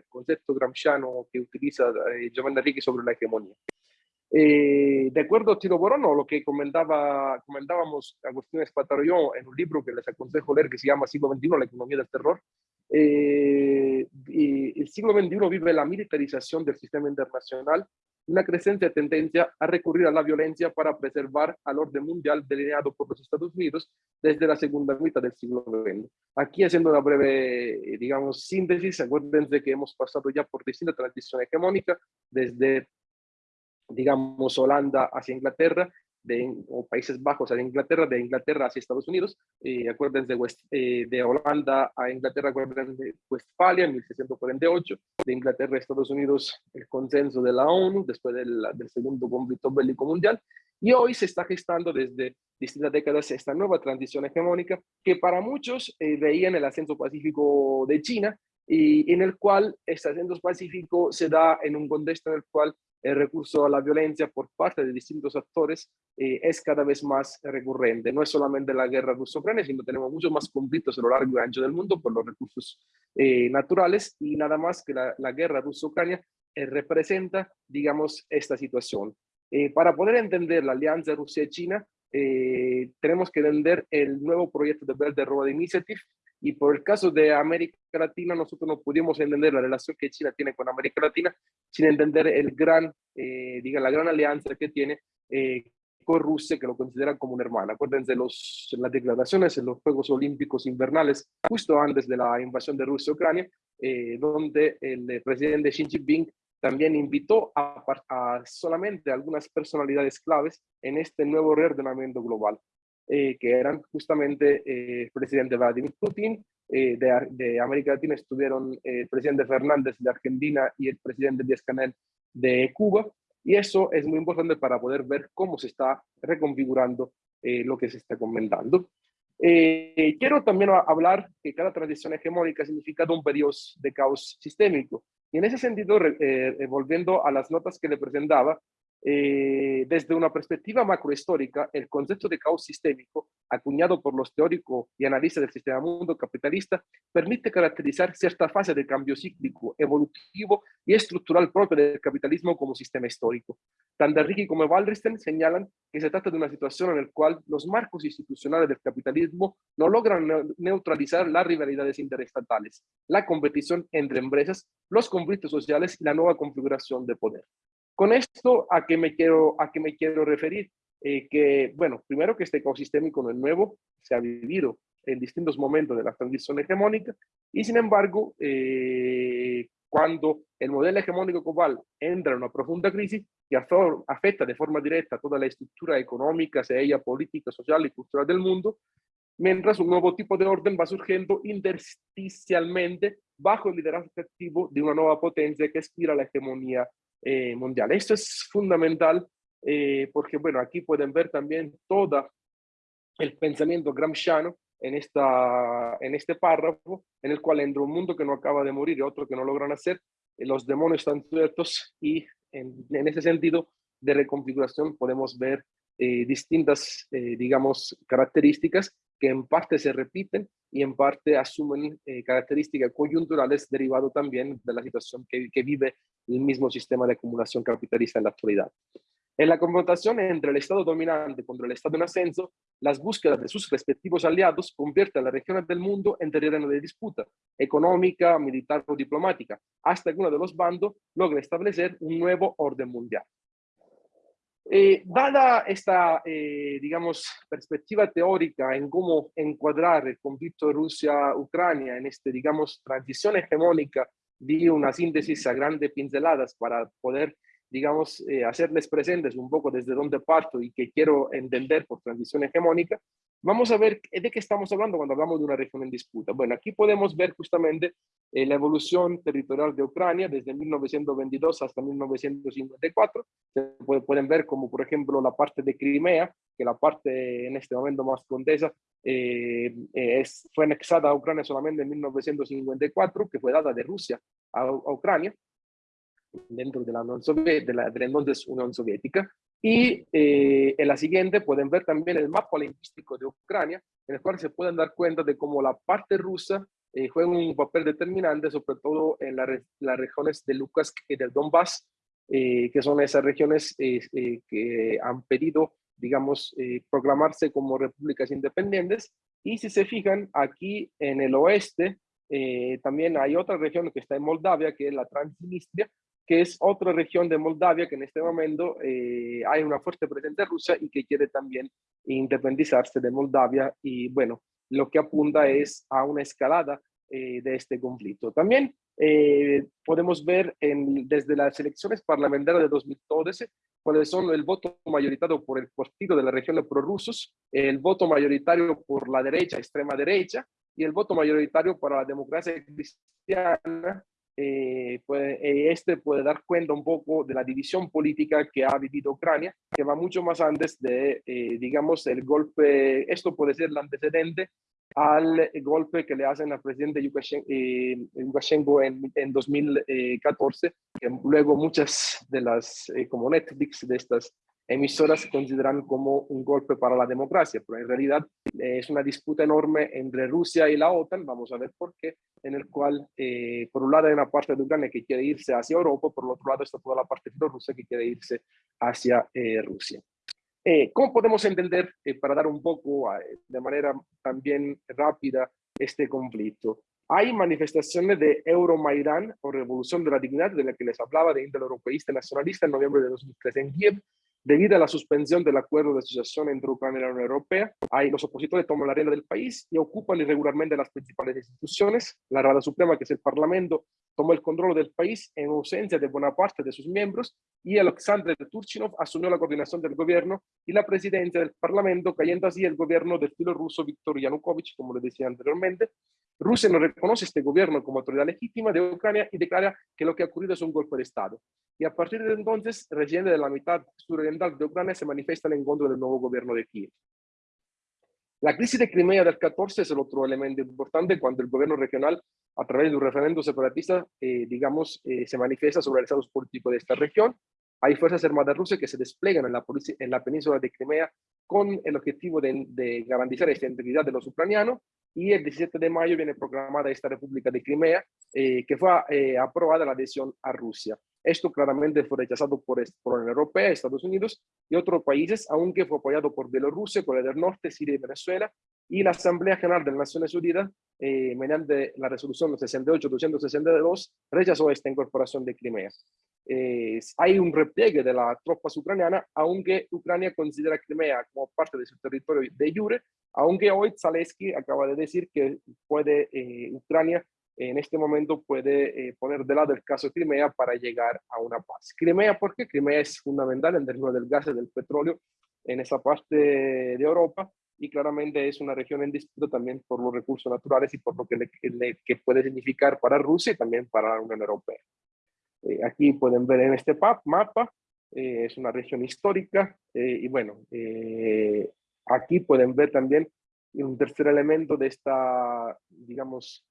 concepto gramsciano que utiliza eh, Giovanni Enrique sobre la hegemonía. de acuerdo a Tiro Borono, lo que comentaba, comentábamos Agustín Espartario en un libro que les aconsejo leer que se llama Siglo XXI, la economía del terror, y el siglo XXI vive la militarización del sistema internacional una creciente tendencia a recurrir a la violencia para preservar al orden mundial delineado por los Estados Unidos desde la segunda mitad del siglo XX. Aquí haciendo una breve, digamos, síntesis, acuérdense que hemos pasado ya por distintas transiciones hegemónicas, desde, digamos, Holanda hacia Inglaterra, de, o Países Bajos a Inglaterra, de Inglaterra hacia Estados Unidos. Eh, acuérdense de, eh, de Holanda a Inglaterra, acuérdense de Westfalia en 1648, de Inglaterra a Estados Unidos el consenso de la ONU después del, del segundo conflicto bélico mundial. Y hoy se está gestando desde distintas décadas esta nueva transición hegemónica que para muchos eh, veían el ascenso pacífico de China y en el cual este ascenso pacífico se da en un contexto en el cual el recurso a la violencia por parte de distintos actores eh, es cada vez más recurrente. No es solamente la guerra ruso-ucrania, sino tenemos muchos más conflictos a lo largo y ancho del mundo por los recursos eh, naturales y nada más que la, la guerra ruso-ucrania representa, digamos, esta situación. para poder entender la alianza Rusia-China, tenemos que entender el nuevo proyecto de Belt and Road Initiative, y por el caso de América Latina, nosotros no pudimos entender la relación que China tiene con América Latina sin entender el gran, eh, diga, la gran alianza que tiene eh, con Rusia, que lo considera como una hermana. Acuérdense los, las declaraciones en los Juegos Olímpicos Invernales, justo antes de la invasión de Rusia a Ucrania, eh, donde el presidente Xi Jinping también invitó a, a, solamente algunas personalidades claves en este nuevo reordenamiento global. Eh, que eran justamente eh, el presidente Vladimir Putin, eh, de, América Latina estuvieron el presidente Fernández de Argentina y el presidente Díaz Canel de Cuba, y eso es muy importante para poder ver cómo se está reconfigurando lo que se está comentando. quiero también hablar que cada transición hegemónica significa un periodo de caos sistémico. Y en ese sentido, volviendo a las notas que le presentaba, eh, desde una perspectiva macrohistórica, el concepto de caos sistémico, acuñado por los teóricos y analistas del sistema mundo capitalista, permite caracterizar cierta fase de cambio cíclico, evolutivo y estructural propio del capitalismo como sistema histórico. Tanto Ricky como Wallerstein señalan que se trata de una situación en la cual los marcos institucionales del capitalismo no logran neutralizar las rivalidades interestatales, la competición entre empresas, los conflictos sociales y la nueva configuración de poder. Con esto, ¿a qué me quiero, a qué me quiero referir? Eh, que, bueno, primero que este ecosistémico no es nuevo, se ha vivido en distintos momentos de la transición hegemónica y sin embargo, eh, cuando el modelo hegemónico global entra en una profunda crisis que afecta de forma directa toda la estructura económica, sea ella política, social y cultural del mundo, mientras un nuevo tipo de orden va surgiendo intersticialmente bajo el liderazgo activo de una nueva potencia que aspira a la hegemonía eh, mundial. Esto es fundamental eh, porque, bueno, aquí pueden ver también todo el pensamiento gramsciano en, esta, en este párrafo, en el cual entre un mundo que no acaba de morir y otro que no logra nacer, eh, los demonios están ciertos y en, en, ese sentido de reconfiguración podemos ver distintas, digamos, características que en parte se repiten y en parte asumen características coyunturales derivado también de la situación que, vive el mismo sistema de acumulación capitalista en la actualidad. En la confrontación entre el Estado dominante contra el Estado en ascenso, las búsquedas de sus respectivos aliados convierten a las regiones del mundo en terreno de disputa económica, militar o diplomática, hasta que uno de los bandos logra establecer un nuevo orden mundial. Eh, dada esta, eh, digamos, perspectiva teórica en cómo encuadrar el conflicto Rusia-Ucrania en este, digamos, transición hegemónica di una síntesis a grandes pinceladas para poder, digamos, eh, hacerles presentes un poco desde dónde parto y que quiero entender por transición hegemónica, vamos a ver de qué estamos hablando cuando hablamos de una región en disputa. Bueno, aquí podemos ver justamente eh, la evolución territorial de Ucrania desde 1922 hasta 1954. Se pueden ver como, por ejemplo, la parte de Crimea, que la parte en este momento más contesa, eh, es, fue anexada a Ucrania solamente en 1954, que fue dada de Rusia a, Ucrania, dentro de la, Unión de la, de la entonces Unión Soviética. Y eh, en la siguiente pueden ver también el mapa lingüístico de Ucrania, en el cual se pueden dar cuenta de cómo la parte rusa eh, juega un papel determinante, sobre todo en las regiones de Lukas y del Donbass, eh, que son esas regiones que han pedido, digamos, proclamarse como repúblicas independientes. Y si se fijan, aquí en el oeste también hay otra región que está en Moldavia, que es la Transnistria, que es otra región de Moldavia que en este momento eh, hay una fuerte presencia rusa y que quiere también independizarse de Moldavia y bueno, lo que apunta es a una escalada eh, de este conflicto. También eh, podemos ver desde las elecciones parlamentarias de 2012 cuáles son el voto mayoritario por el partido de la región de prorrusos, el voto mayoritario por la derecha, extrema derecha, y el voto mayoritario para la democracia cristiana eh, eh, este puede dar cuenta un poco de la división política que ha vivido Ucrania, que va mucho más antes de, eh, digamos, el golpe, esto puede ser el antecedente al golpe que le hacen al presidente Lukashenko en, en 2014, que luego muchas de las, como Netflix, de estas emisoras consideran como un golpe para la democracia, pero en realidad eh, es una disputa enorme entre Rusia y la OTAN, vamos a ver por qué, en el cual eh, por un lado hay una parte de Ucrania que quiere irse hacia Europa, por el otro lado está toda la parte de Rusia que quiere irse hacia eh, Rusia. ¿Cómo podemos entender, para dar un poco de manera también rápida, este conflicto? Hay manifestaciones de Euromaidan o Revolución de la Dignidad, de la que les hablaba de índole europeísta nacionalista en noviembre de 2013 en Kiev, Debido a la suspensión del acuerdo de asociación entre Ucrania y la Unión Europea, hay los opositores toman la arena del país y ocupan irregularmente las principales instituciones. La Rada Suprema, que es el Parlamento, tomó el control del país en ausencia de buena parte de sus miembros y Alexander Turchinov asumió la coordinación del gobierno y la presidencia del Parlamento, cayendo así el gobierno del estilo ruso Viktor Yanukovych, como le decía anteriormente. Rusia no reconoce este gobierno como autoridad legítima de Ucrania y declara que lo que ha ocurrido es un golpe de Estado. Y a partir de entonces, residentes de la mitad suroriental de Ucrania se manifiestan en contra del nuevo gobierno de Kiev. La crisis de Crimea del 14 es el otro elemento importante cuando el gobierno regional, a través de un referéndum separatista, eh, digamos, eh, se manifiesta sobre el estado político de esta región. Hay fuerzas armadas rusas que se desplegan en la, en la península de Crimea con el objetivo de, de garantizar esta integridad de los ucranianos y el 17 de mayo viene proclamada esta República de Crimea, eh, que fue eh, aprobada la adhesión a Rusia. Esto claramente fue rechazado por, por la Unión Europea, Estados Unidos y otros países, aunque fue apoyado por Bielorrusia, Corea del Norte, Siria y Venezuela, y la Asamblea General de las Naciones Unidas, eh, mediante la resolución 68-262, rechazó esta incorporación de Crimea. hay un repliegue de las tropas ucranianas, aunque Ucrania considera Crimea como parte de su territorio de jure, aunque hoy Zaleski acaba de decir que puede eh, Ucrania en este momento puede eh, poner de lado el caso de Crimea para llegar a una paz. Crimea, porque Crimea es fundamental en términos del gas y del petróleo en esa parte de Europa y claramente es una región en disputa también por los recursos naturales y por lo que, le, que puede significar para Rusia y también para la Unión Europea. Eh, aquí pueden ver en este mapa, es una región histórica y bueno, Aquí pueden ver también un tercer elemento de esta, digamos,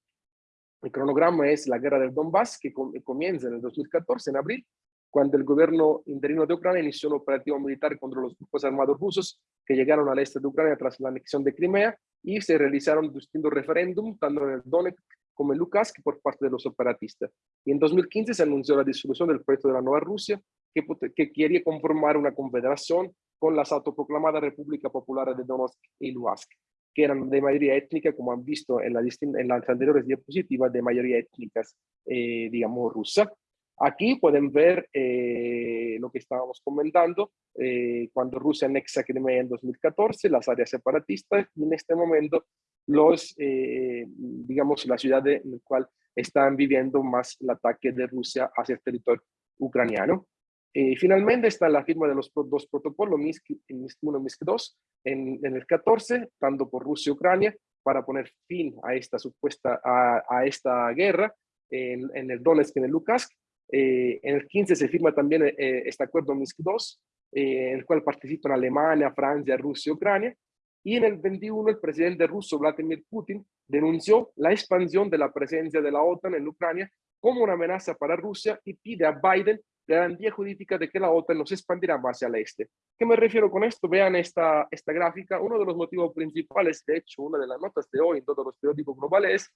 el cronograma es la guerra del Donbass, que comienza en el 2014, en abril, cuando el gobierno interino de Ucrania inició un operativo militar contra los grupos armados rusos que llegaron al este de Ucrania tras la anexión de Crimea y se realizaron distintos referéndums, tanto en el Donetsk como en Lukansk, por parte de los separatistas. Y en 2015 se anunció la disolución del proyecto de la Nueva Rusia, que, que quería conformar una confederación con las autoproclamadas República Popular de Donetsk y Luhansk, que eran de mayoría étnica, como han visto en, la en las anteriores diapositivas, de mayoría étnicas, eh, digamos, rusa. Aquí pueden ver eh, lo que estábamos comentando, eh, cuando Rusia anexa Crimea en 2014, las áreas separatistas, y en este momento los, digamos, la ciudad en la cual están viviendo más el ataque de Rusia hacia el territorio ucraniano. Eh, finalmente está la firma de los dos protocolos, MISC, 1 y MISC 2, en, el 14, tanto por Rusia y Ucrania, para poner fin a esta supuesta, a, esta guerra en, el Donetsk y en el Lukansk. Eh, en el 15 se firma también eh, este acuerdo MISC 2, en el cual participan Alemania, Francia, Rusia y Ucrania. Y en el 21 el presidente ruso Vladimir Putin denunció la expansión de la presencia de la OTAN en Ucrania como una amenaza para Rusia y pide a Biden garantía jurídica de que la OTAN no se expandirá más el este. ¿Qué me refiero con esto? Vean esta, esta gráfica. Uno de los motivos principales, de hecho, una de las notas de hoy en todos los periódicos globales, es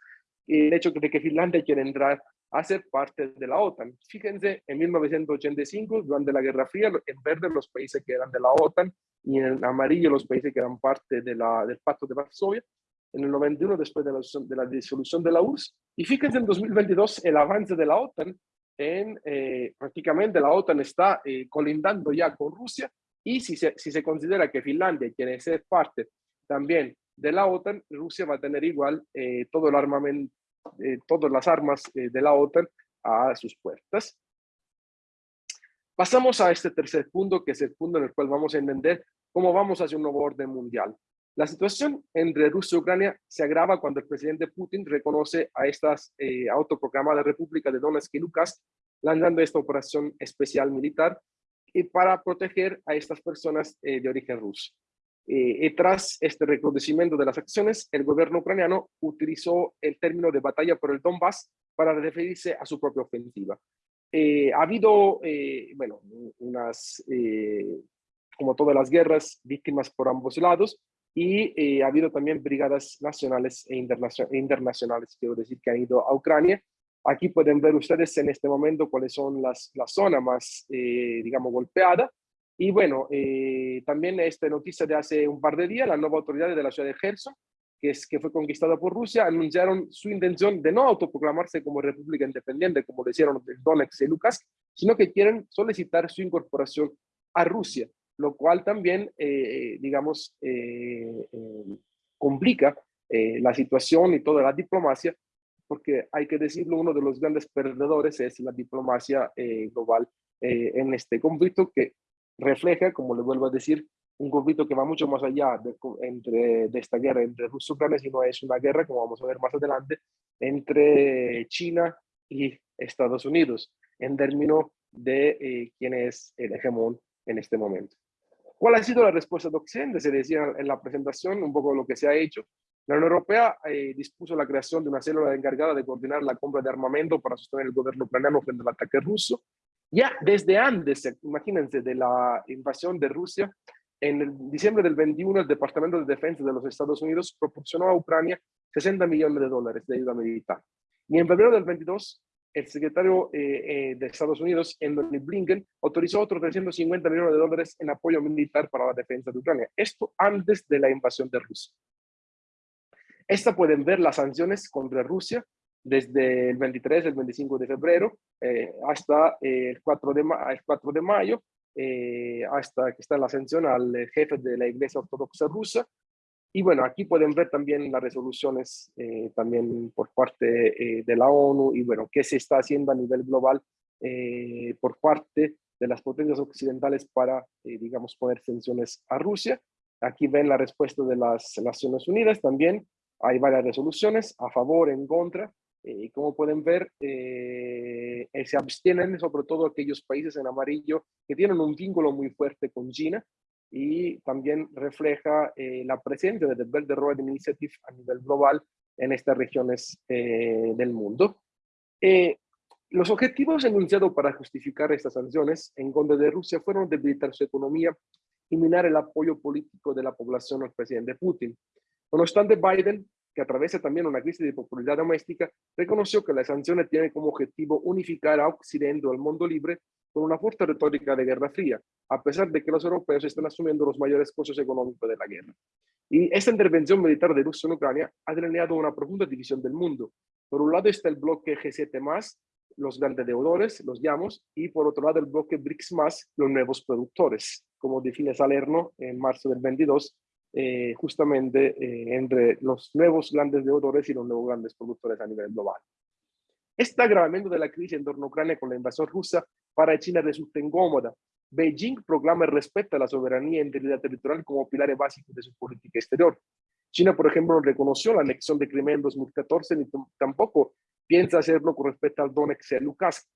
el hecho de que Finlandia quiere entrar a ser parte de la OTAN. Fíjense, en 1985, durante la Guerra Fría, en verde los países que eran de la OTAN y en amarillo los países que eran parte de la, del Pacto de Varsovia. En el 91, después de la, de la disolución de la URSS. Y fíjense en 2022, el avance de la OTAN en, eh, prácticamente la OTAN está eh, colindando ya con Rusia y si se, si se considera que Finlandia quiere ser parte también de la OTAN, Rusia va a tener igual eh, todo el armamento, todas las armas de la OTAN a sus puertas. Pasamos a este tercer punto, que es el punto en el cual vamos a entender cómo vamos hacia un nuevo orden mundial. La situación entre Rusia y Ucrania se agrava cuando el presidente Putin reconoce a estas eh, autoproclamadas repúblicas de Donetsk y Lukansk, lanzando esta operación especial militar y para proteger a estas personas eh, de origen ruso. Eh, y tras este reconocimiento de las acciones, el gobierno ucraniano utilizó el término de batalla por el Donbass para referirse a su propia ofensiva. ha habido, bueno, unas como todas las guerras, víctimas por ambos lados, y eh, ha habido también brigadas nacionales e internacionales, quiero decir, que han ido a Ucrania. Aquí pueden ver ustedes en este momento cuáles son las, la zona más, eh, digamos, golpeada. Y bueno, eh, también esta noticia de hace un par de días, la nueva autoridad de la ciudad de Gerson, que, es, que fue conquistada por Rusia, anunciaron su intención de no autoproclamarse como república independiente, como decían Donetsk y Lukas, sino que quieren solicitar su incorporación a Rusia lo cual también, eh, digamos, eh, eh, complica la situación y toda la diplomacia, porque hay que decirlo, uno de los grandes perdedores es la diplomacia global en este conflicto que refleja, como le vuelvo a decir, un conflicto que va mucho más allá de, entre, de esta guerra entre Rusia y Ucrania, sino es una guerra, como vamos a ver más adelante, entre China y Estados Unidos, en términos de quién es el hegemón en este momento. ¿Cuál ha sido la respuesta de Occidente? Se decía en la presentación un poco lo que se ha hecho. La Unión Europea eh, dispuso la creación de una célula encargada de coordinar la compra de armamento para sostener el gobierno ucraniano frente al ataque ruso. Ya desde antes, imagínense, de la invasión de Rusia, en el diciembre del 21, el Departamento de Defensa de los Estados Unidos proporcionó a Ucrania 60 millones de dólares de ayuda militar. Y en febrero del 22, el secretario eh, eh, de Estados Unidos, Anthony Blinken, autorizó otros 350 millones de dólares en apoyo militar para la defensa de Ucrania. Esto antes de la invasión de Rusia. Esta pueden ver las sanciones contra Rusia desde el 23, el 25 de febrero, eh, hasta el 4 de, el 4 de mayo, hasta que está la sanción al jefe de la Iglesia Ortodoxa rusa, y bueno, aquí pueden ver también las resoluciones eh, también por parte eh, de la ONU y bueno, qué se está haciendo a nivel global eh, por parte de las potencias occidentales para, digamos, poner sanciones a Rusia. Aquí ven la respuesta de las Naciones Unidas también. Hay varias resoluciones a favor, en contra. Y como pueden ver, se abstienen sobre todo aquellos países en amarillo que tienen un vínculo muy fuerte con China y también refleja eh, la presencia de The Belt and Road Initiative a nivel global en estas regiones eh, del mundo. Eh, los objetivos enunciados para justificar estas sanciones en contra de Rusia fueron debilitar su economía y minar el apoyo político de la población al presidente Putin. No obstante, Biden, que atraviesa también una crisis de popularidad doméstica, reconoció que las sanciones tienen como objetivo unificar a Occidente o al mundo libre con una fuerte retórica de guerra fría, a pesar de que los europeos están asumiendo los mayores costos económicos de la guerra. Y esta intervención militar de Rusia en Ucrania ha delineado una profunda división del mundo. Por un lado está el bloque G7+, los grandes deudores, los llamamos, y por otro lado el bloque BRICS+, los nuevos productores, como define Salerno en marzo del 22, eh, justamente eh, entre los nuevos grandes deudores y los nuevos grandes productores a nivel global. Este agravamiento de la crisis en torno a Ucrania con la invasión rusa para China resulta incómoda. Beijing proclama el respeto a la soberanía e integridad territorial como pilares básicos de su política exterior. China, por ejemplo, no reconoció la anexión de Crimea en 2014 ni tampoco piensa hacerlo con respecto al Donetsk y Lukansk.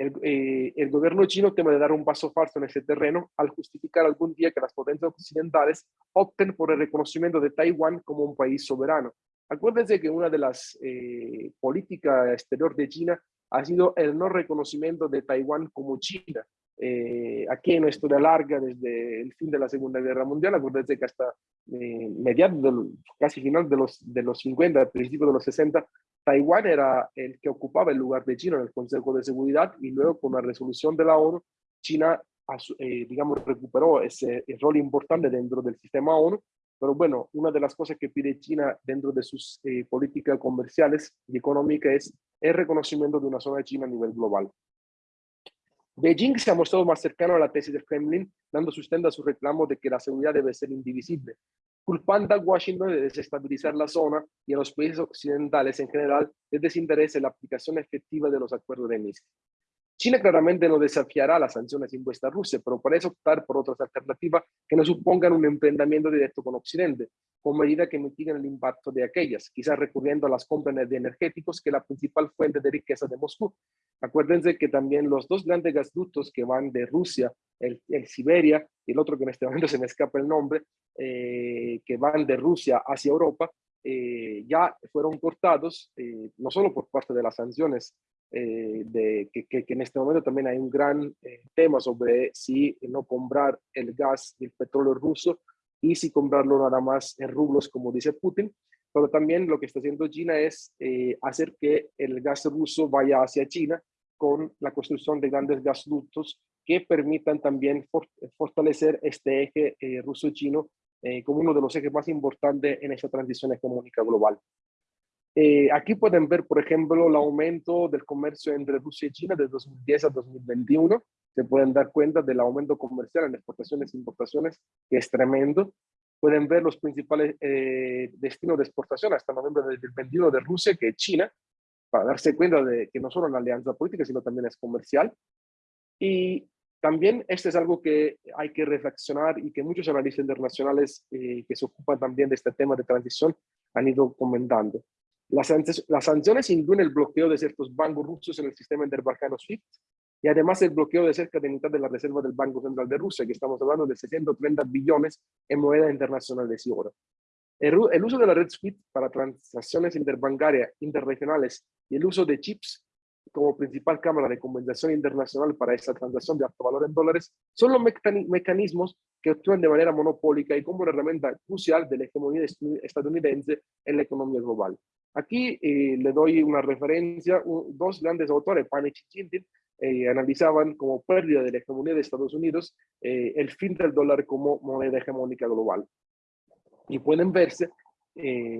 El, eh, el, gobierno chino teme dar un paso falso en ese terreno al justificar algún día que las potencias occidentales opten por el reconocimiento de Taiwán como un país soberano. Acuérdense que una de las eh, políticas exterior de China ha sido el no reconocimiento de Taiwán como China. Eh, aquí en una historia larga desde el fin de la Segunda Guerra Mundial, acuérdense que hasta mediados, casi final de los, de los 50, principios de los 60, Taiwán era el que ocupaba el lugar de China en el Consejo de Seguridad y luego con la resolución de la ONU, China, eh, digamos, recuperó ese, rol importante dentro del sistema ONU pero bueno, una de las cosas que pide China dentro de sus eh, políticas comerciales y económicas es el reconocimiento de una zona de China a nivel global. Beijing se ha mostrado más cercano a la tesis del Kremlin, dando sustento a su reclamo de que la seguridad debe ser indivisible, culpando a Washington de desestabilizar la zona y a los países occidentales en general de desinterés en la aplicación efectiva de los acuerdos de Minsk. China claramente no desafiará las sanciones impuestas a Rusia, pero parece optar por otras alternativas que no supongan un emprendimiento directo con Occidente, con medidas que mitiguen el impacto de aquellas, quizás recurriendo a las compras de energéticos, que es la principal fuente de riqueza de Moscú. Acuérdense que también los dos grandes gasductos que van de Rusia, el, Siberia y el otro que en este [LAUGHS] momento se me escapa el nombre, eh, que van de Rusia hacia Europa, eh, ya fueron cortados, eh, no solo por parte de las sanciones eh, de, que, que, que, en este momento también hay un gran eh, tema sobre si no comprar el gas y el petróleo ruso y si comprarlo nada más en rublos, como dice Putin. Pero también lo que está haciendo China es eh, hacer que el gas ruso vaya hacia China con la construcción de grandes gasoductos que permitan también for fortalecer este eje eh, ruso-chino eh, como uno de los ejes más importantes en esta transición económica global. Eh, aquí pueden ver, por ejemplo, el aumento del comercio entre Rusia y China de 2010 a 2021. Se pueden dar cuenta del aumento comercial en exportaciones e importaciones, que es tremendo. Pueden ver los principales eh, destinos de exportación hasta noviembre del 2021 de Rusia, que es China, para darse cuenta de que no solo una alianza política, sino también es comercial. Y también este es algo que hay que reflexionar y que muchos analistas internacionales eh, que se ocupan también de este tema de transición han ido comentando. Las, las sanciones incluyen el bloqueo de ciertos bancos rusos en el sistema interbancano SWIFT y además el bloqueo de cerca de mitad de la reserva del Banco Central de Rusia, que estamos hablando de 630 billones en moneda internacional de oro. El, el uso de la red SWIFT para transacciones interbancarias interregionales y el uso de chips como principal cámara de compensación internacional para esta transacción de alto valor en dólares son los mecanismos que actúan de manera monopólica y como una herramienta crucial de la hegemonía estadounidense en la economía global. Aquí eh, le doy una referencia, dos grandes autores, Panich y Chintin, eh, analizaban como pérdida de la hegemonía de Estados Unidos eh, el fin del dólar como moneda hegemónica global. Y pueden verse,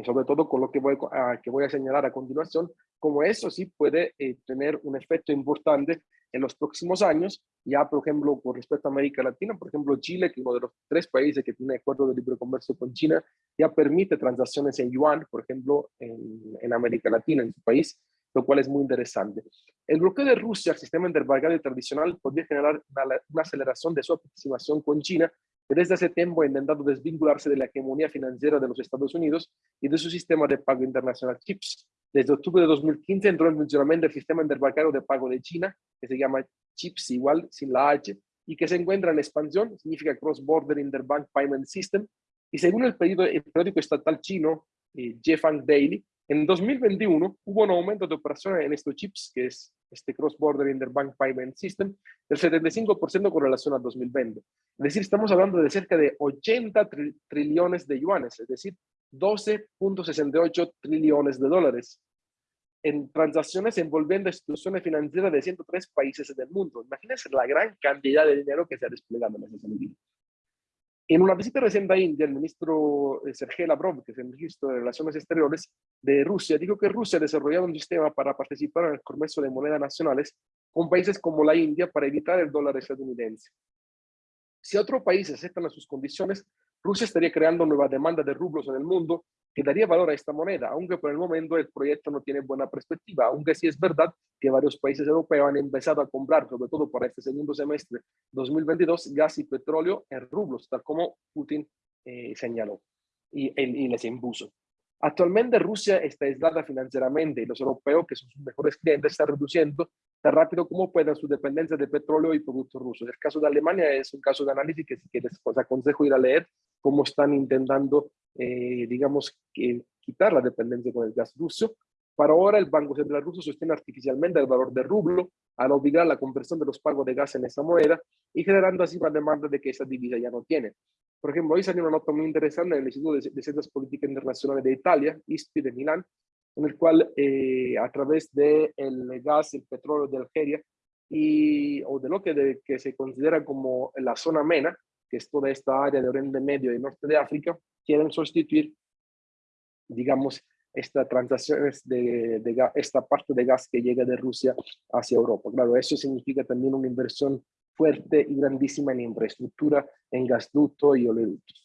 sobre todo con lo que voy, a, que voy a señalar a continuación, como eso sí puede tener un efecto importante en los próximos años, ya por ejemplo con respecto a América Latina, por ejemplo Chile, que es uno de los tres países que tiene acuerdo de libre comercio con China, ya permite transacciones en yuan, por ejemplo, en, América Latina, en su país, lo cual es muy interesante. El bloqueo de Rusia al sistema interbancario tradicional podría generar una, una aceleración de su aproximación con China, que desde hace tiempo ha intentado desvincularse de la hegemonía financiera de los Estados Unidos y de su sistema de pago internacional CHIPS. Desde octubre de 2015 entró en funcionamiento el sistema interbancario de pago de China, que se llama CHIPS igual, sin la H, y que se encuentra en expansión, significa Cross Border Interbank Payment System, y según el, periódico estatal chino, eh, Jefang Daily, en 2021 hubo un aumento de operaciones en estos chips, que es este Cross Border Interbank Payment System, del 75% con relación a 2020. Es decir, estamos hablando de cerca de 80 trillones de yuanes, es decir, 12.68 trillones de dólares en transacciones envolviendo instituciones financieras de 103 países del mundo. Imagínense la gran cantidad de dinero que se ha desplegado en ese sentido. En una visita reciente a India, el ministro eh, Sergei Lavrov, que es el ministro de Relaciones Exteriores de Rusia, dijo que Rusia ha desarrollado un sistema para participar en el comercio de monedas nacionales con países como la India para evitar el dólar estadounidense. Si otros países aceptan sus condiciones, Rusia estaría creando nueva demanda de rublos en el mundo que daría valor a esta moneda, aunque por el momento el proyecto no tiene buena perspectiva, aunque sí es verdad que varios países europeos han empezado a comprar, sobre todo para este segundo semestre 2022, gas y petróleo en rublos, tal como Putin eh, señaló y, y les impuso. Actualmente Rusia está aislada financieramente y los europeos, que son sus mejores clientes, están reduciendo tan rápido como puedan su dependencia de petróleo y productos rusos. El caso de Alemania es un caso de análisis que si quieres os aconsejo ir a leer cómo están intentando, eh, digamos, quitar la dependencia con el gas ruso. Para ahora el Banco Central ruso sostiene artificialmente el valor del rublo al obligar la conversión de los pagos de gas en esa moneda y generando así una demanda de que esa divisa ya no tiene. Por ejemplo, hoy salió una nota muy interesante en el Instituto de, Ciencias Políticas Internacionales de Italia, ISPI de Milán, en el cual eh, a través del el gas, el petróleo de Algeria y, o de lo que, de, que se considera como la zona MENA, que es toda esta área de Oriente Medio y Norte de África, quieren sustituir, digamos, estas transacciones de, de, esta parte de gas que llega de Rusia hacia Europa. Claro, eso significa también una inversión fuerte y grandísima en infraestructura, en gasducto y oleoductos.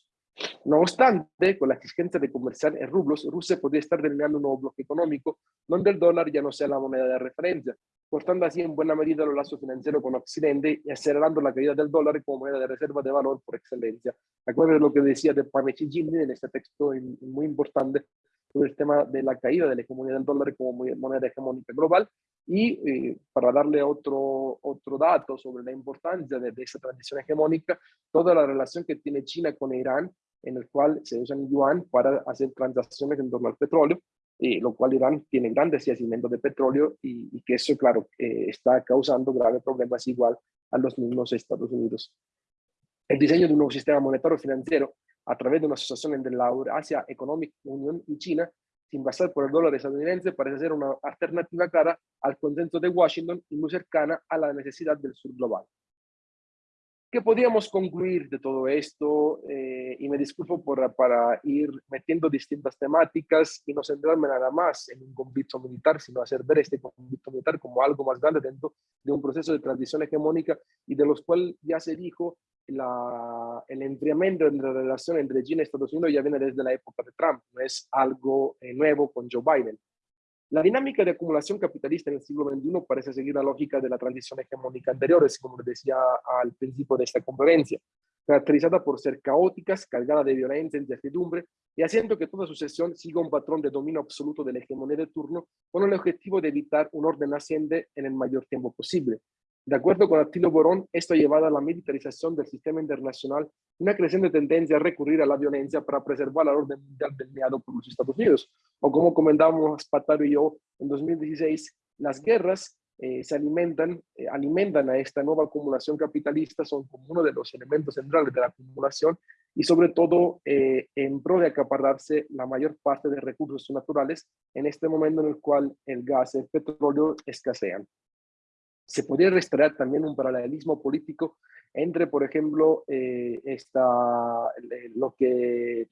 No obstante, con la exigencia de comerciar en rublos, Rusia podría estar delineando un nuevo bloque económico donde el dólar ya no sea la moneda de referencia, cortando así en buena medida los lazos financieros con Occidente y acelerando la caída del dólar como moneda de reserva de valor por excelencia. Acuérdense lo que decía de Panechi Jimmy en este texto muy importante sobre el tema de la caída de la hegemonía del dólar como moneda hegemónica global y eh, para darle otro, otro dato sobre la importancia de, de esa transición hegemónica, toda la relación que tiene China con Irán, en el cual se usan yuan para hacer transacciones en torno al petróleo, y lo cual Irán tiene grandes yacimientos de petróleo y, que eso, claro, eh, está causando graves problemas igual a los mismos Estados Unidos. El diseño de un nuevo sistema monetario financiero a través de una asociación entre la Eurasia Economic Union y China, sin basar por el dólar estadounidense, parece ser una alternativa clara al consenso de Washington y muy cercana a la necesidad del sur global. ¿Qué podríamos concluir de todo esto? Eh, y me disculpo por, para ir metiendo distintas temáticas y no centrarme nada más en un conflicto militar, sino hacer ver este conflicto militar como algo más grande dentro de un proceso de transición hegemónica y de los cuales ya se dijo la, el enfriamiento de la relación entre China y Estados Unidos ya viene desde la época de Trump, no es algo eh, nuevo con Joe Biden. La dinámica de acumulación capitalista en el siglo XXI parece seguir la lógica de la transición hegemónica anterior, como decía al principio de esta conferencia, caracterizada por ser caóticas, cargada de violencia, incertidumbre, y haciendo que toda sucesión siga un patrón de dominio absoluto de la hegemonía de turno, con el objetivo de evitar un orden asciende en el mayor tiempo posible. De acuerdo con Attilo Borón, esto ha llevado a la militarización del sistema internacional una creciente tendencia a recurrir a la violencia para preservar la orden mundial delineado por los Estados Unidos. O como comentábamos Pataro y yo en 2016, las guerras eh, se alimentan, eh, alimentan a esta nueva acumulación capitalista, son como uno de los elementos centrales de la acumulación y sobre todo eh, en pro de acapararse la mayor parte de recursos naturales en este momento en el cual el gas y el petróleo escasean se podría restaurar también un paralelismo político entre, por ejemplo, eh, esta, lo que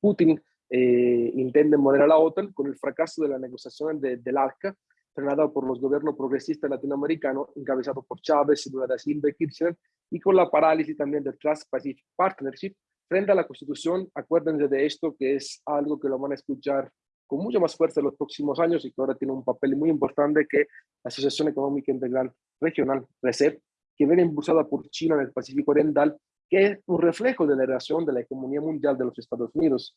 Putin eh, intenta moderar a la OTAN con el fracaso de la negociación de, del ARCA, frenada por los gobiernos progresistas latinoamericanos, encabezado por Chávez, Lula da Silva y Kirchner, y con la parálisis también del Trans-Pacific Partnership, frente a la Constitución, acuérdense de esto, que es algo que lo van a escuchar con mucha más fuerza en los próximos años y que ahora tiene un papel muy importante que la Asociación Económica Integral Regional, RECEP, que viene impulsada por China en el Pacífico Oriental, que es un reflejo de la relación de la economía mundial de los Estados Unidos.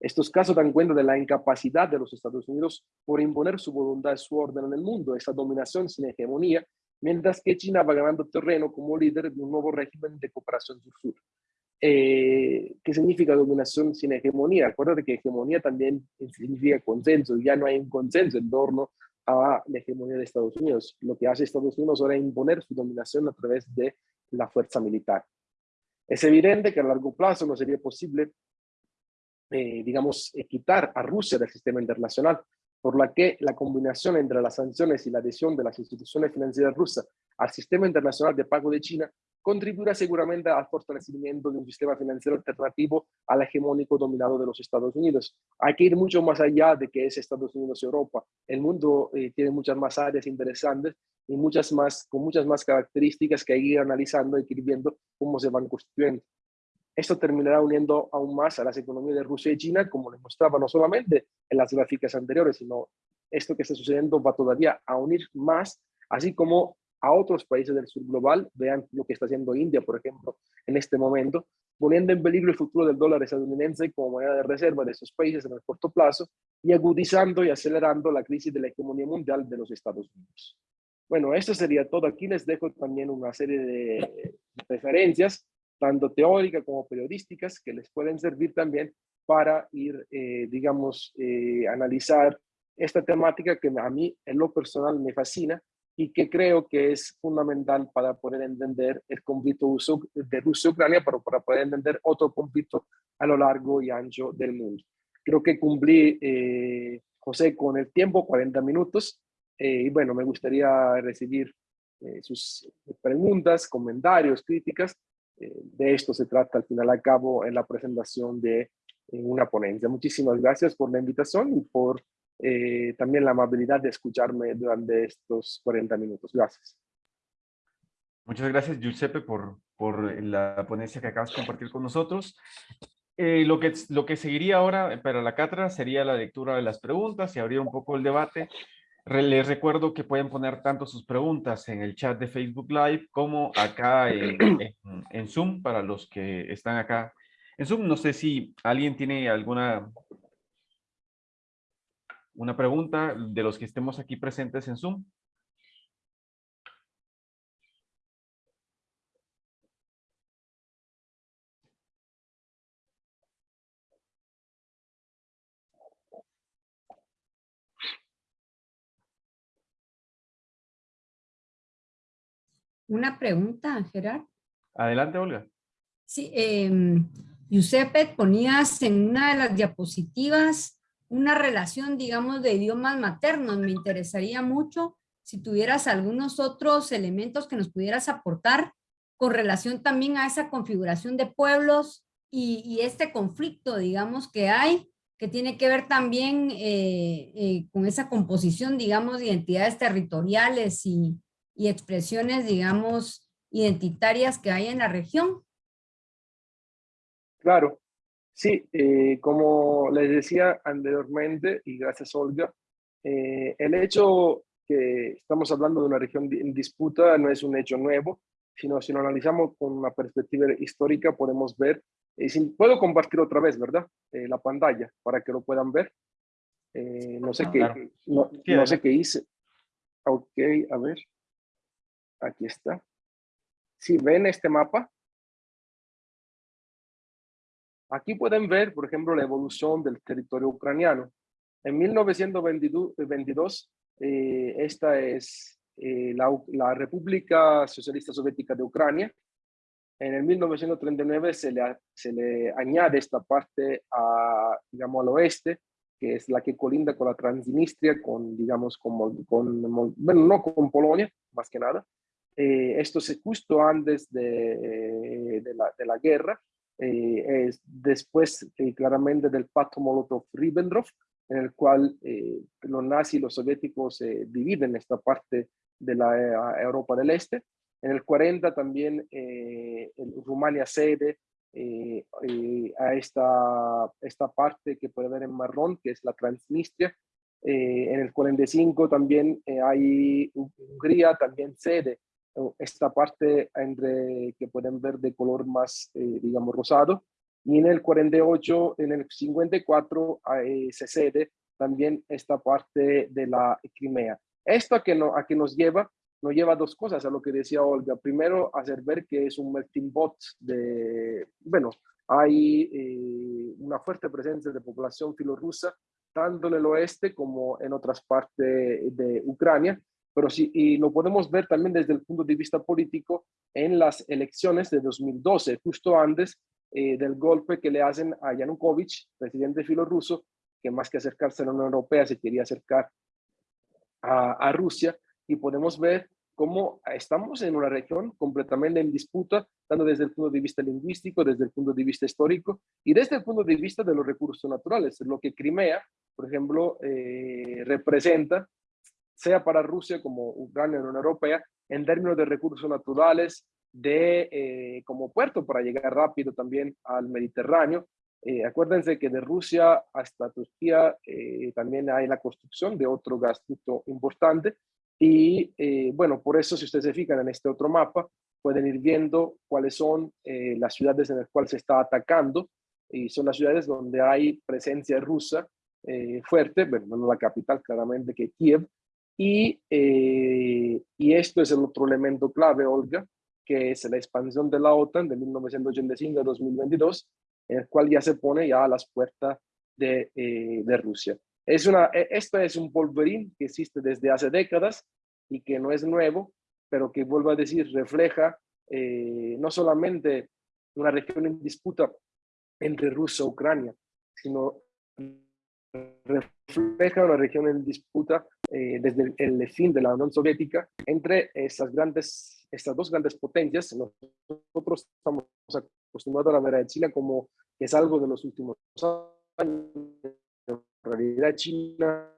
Estos casos dan cuenta de la incapacidad de los Estados Unidos por imponer su voluntad su orden en el mundo, esa dominación sin hegemonía, mientras que China va ganando terreno como líder de un nuevo régimen de cooperación sur-sur. Eh, ¿Qué significa dominación sin hegemonía? Acuérdate que hegemonía también significa consenso, ya no hay un consenso en torno a la hegemonía de Estados Unidos. Lo que hace Estados Unidos ahora es imponer su dominación a través de la fuerza militar. Es evidente que a largo plazo no sería posible, eh, digamos, quitar a Rusia del sistema internacional, por la que la combinación entre las sanciones y la adhesión de las instituciones financieras rusas al sistema internacional de pago de China contribuirá seguramente al fortalecimiento de un sistema financiero alternativo al hegemónico dominado de los Estados Unidos. Hay que ir mucho más allá de que es Estados Unidos y Europa. El mundo eh, tiene muchas más áreas interesantes y muchas más, con muchas más características que hay que ir analizando y que ir viendo cómo se van constituyendo. Esto terminará uniendo aún más a las economías de Rusia y China, como les mostraba no solamente en las gráficas anteriores, sino esto que está sucediendo va todavía a unir más, así como a otros países del sur global, vean lo que está haciendo India, por ejemplo, en este momento, poniendo en peligro el futuro del dólar estadounidense como moneda de reserva de esos países en el corto plazo y agudizando y acelerando la crisis de la economía mundial de los Estados Unidos. Bueno, esto sería todo. Aquí les dejo también una serie de referencias, tanto teóricas como periodísticas, que les pueden servir también para ir, eh, digamos, eh, analizar esta temática que a mí en lo personal me fascina y que creo que es fundamental para poder entender el conflicto de Rusia-Ucrania, pero para poder entender otro conflicto a lo largo y ancho del mundo. Creo que cumplí, eh, José, con el tiempo, 40 minutos, eh, y bueno, me gustaría recibir eh, sus preguntas, comentarios, críticas. de esto se trata al final a cabo en la presentación de una ponencia. Muchísimas gracias por la invitación y por eh, también la amabilidad de escucharme durante estos 40 minutos. Gracias. Muchas gracias, Giuseppe, por, por la ponencia que acabas de compartir con nosotros. Eh, lo, que, lo que seguiría ahora para la cátedra sería la lectura de las preguntas y abrir un poco el debate. les recuerdo que pueden poner tanto sus preguntas en el chat de Facebook Live como acá en, en, en Zoom para los que están acá en Zoom. No sé si alguien tiene alguna una pregunta de los que estemos aquí presentes en Zoom. Una pregunta, Gerard. Adelante, Olga. Sí, eh, Giuseppe, ponías en una de las diapositivas una relación, digamos, de idiomas maternos. Me interesaría mucho si tuvieras algunos otros elementos que nos pudieras aportar con relación también a esa configuración de pueblos y, este conflicto, digamos, que hay, que tiene que ver también eh, eh, con esa composición, digamos, de identidades territoriales y expresiones, digamos, identitarias que hay en la región. Claro, sí, eh, como les decía anteriormente, y gracias Olga, eh, el hecho que estamos hablando de una región en disputa no es un hecho nuevo, sino si lo analizamos con una perspectiva histórica podemos ver, eh, si, puedo compartir otra vez, ¿verdad? Eh, la pantalla para que lo puedan ver. No sé Claro. qué, no, Sí, no sé qué hice. Ok, a ver. Aquí está. Si ven este mapa, Aquí pueden ver, por ejemplo, la evolución del territorio ucraniano. En 1922, eh, esta es eh, la, la República Socialista Soviética de Ucrania. En el 1939 se le, se le añade esta parte a, digamos, al oeste, que es la que colinda con la Transnistria, con, digamos, con, con bueno, no con Polonia, más que nada. Eh, esto es justo antes de, de, la, de la guerra eh, es después eh, claramente del pacto Molotov-Ribbentrop, en el cual eh, los nazis y los soviéticos eh, dividen esta parte de la Europa del Este. En el 40 también Rumania cede a esta, esta parte que puede ver en marrón, que es la Transnistria. En el 45 también hay Hungría, también cede esta parte entre, que pueden ver de color más, eh, digamos, rosado. Y en el 48, en el 54 eh, se cede también esta parte de la Crimea. Esto que, no, a que nos lleva, nos lleva a dos cosas, a lo que decía Olga. Primero, hacer ver que es un melting pot de, bueno, hay eh, una fuerte presencia de población filorrusa, tanto en el oeste como en otras partes de Ucrania, pero sí, y lo podemos ver también desde el punto de vista político en las elecciones de 2012, justo antes eh, del golpe que le hacen a Yanukovych, presidente filorruso, que más que acercarse a la Unión Europea se quería acercar a, Rusia, y podemos ver cómo estamos en una región completamente en disputa, tanto desde el punto de vista lingüístico, desde el punto de vista histórico y desde el punto de vista de los recursos naturales, lo que Crimea, por ejemplo, eh, representa sea para Rusia como Ucrania o la Unión Europea, en términos de recursos naturales, de eh, como puerto para llegar rápido también al Mediterráneo. Eh, acuérdense que de Rusia hasta Turquía eh, también hay la construcción de otro gasoducto importante. Y eh, bueno, por eso si ustedes se fijan en este otro mapa, pueden ir viendo cuáles son eh, las ciudades en las cuales se está atacando. Y son las ciudades donde hay presencia rusa eh, fuerte, bueno, no la capital claramente que Kiev, y, eh, y esto es el otro elemento clave, Olga, que es la expansión de la OTAN de 1985 a 2022, en el cual ya se pone ya a las puertas de, eh, de Rusia. Es una, e- esto es un polverín que existe desde hace décadas y que no es nuevo, pero que, vuelvo a decir, refleja eh, no solamente una región en disputa entre Rusia y Ucrania, sino refleja una región en disputa eh, desde el, fin de la Unión Soviética entre esas grandes, estas dos grandes potencias. Nosotros estamos acostumbrados a ver a China como que es algo de los últimos años. En realidad China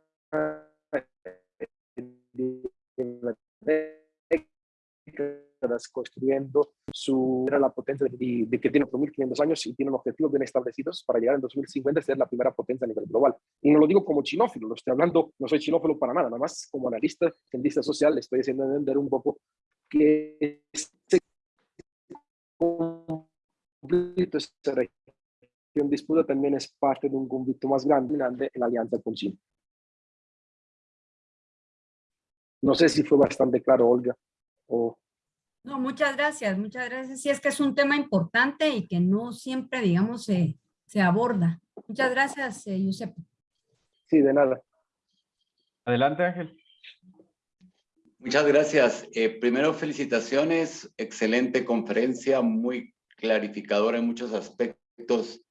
décadas construyendo su, era la potencia de, de que tiene 4.500 años y tiene objetivos bien establecidos para llegar en 2050 a ser la primera potencia a nivel global. Y no lo digo como chinófilo, lo estoy hablando, no soy chinófilo para nada, nada más como analista, cientista social, le estoy haciendo entender un poco que este conflicto, esta región disputa también es parte de un conflicto más grande, grande en la alianza con China. No sé si fue bastante claro, Olga. O... No, muchas gracias, muchas gracias. Sí, es que es un tema importante y que no siempre, digamos, se, se aborda. Muchas gracias, eh, Giuseppe. Sí, de nada. Adelante, Ángel. Muchas gracias. Eh, primero, felicitaciones. Excelente conferencia, muy clarificadora en muchos aspectos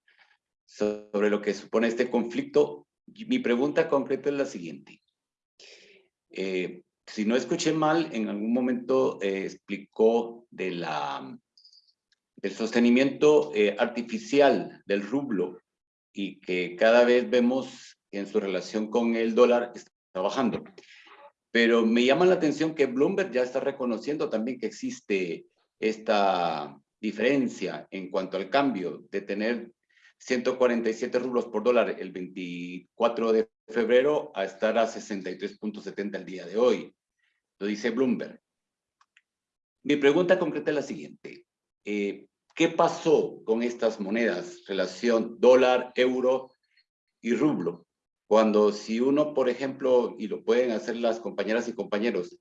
sobre lo que supone este conflicto. Mi pregunta concreta es la siguiente. Eh, si no escuché mal, en algún momento eh, explicó del sostenimiento artificial del rublo y que cada vez vemos en su relación con el dólar está bajando. Pero me llama la atención que Bloomberg ya está reconociendo también que existe esta diferencia en cuanto al cambio de tener 147 rublos por dólar el 24 de febrero a estar a 63.70 el día de hoy. Lo dice Bloomberg. Mi pregunta concreta es la siguiente. Eh, ¿Qué pasó con estas monedas, relación dólar, euro y rublo? Cuando si uno, por ejemplo, y lo pueden hacer las compañeras y compañeros,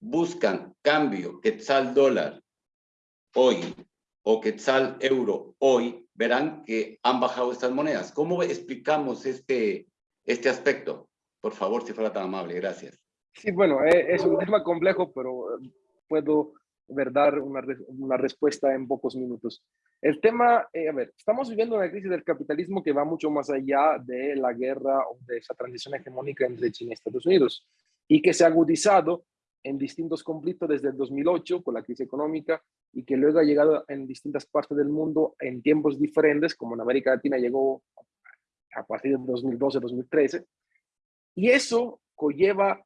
buscan cambio quetzal dólar hoy o quetzal euro hoy, verán que han bajado estas monedas. ¿Cómo explicamos este, este aspecto? Por favor, si fuera tan amable, gracias. Sí, bueno, eh, es un tema complejo, pero eh, puedo ver, dar una, una respuesta en pocos minutos. El tema, eh, a ver, estamos viviendo una crisis del capitalismo que va mucho más allá de la guerra o de esa transición hegemónica entre China y Estados Unidos y que se ha agudizado en distintos conflictos desde el 2008 con la crisis económica y que luego ha llegado en distintas partes del mundo en tiempos diferentes, como en América Latina llegó a partir del 2012-2013. Y eso conlleva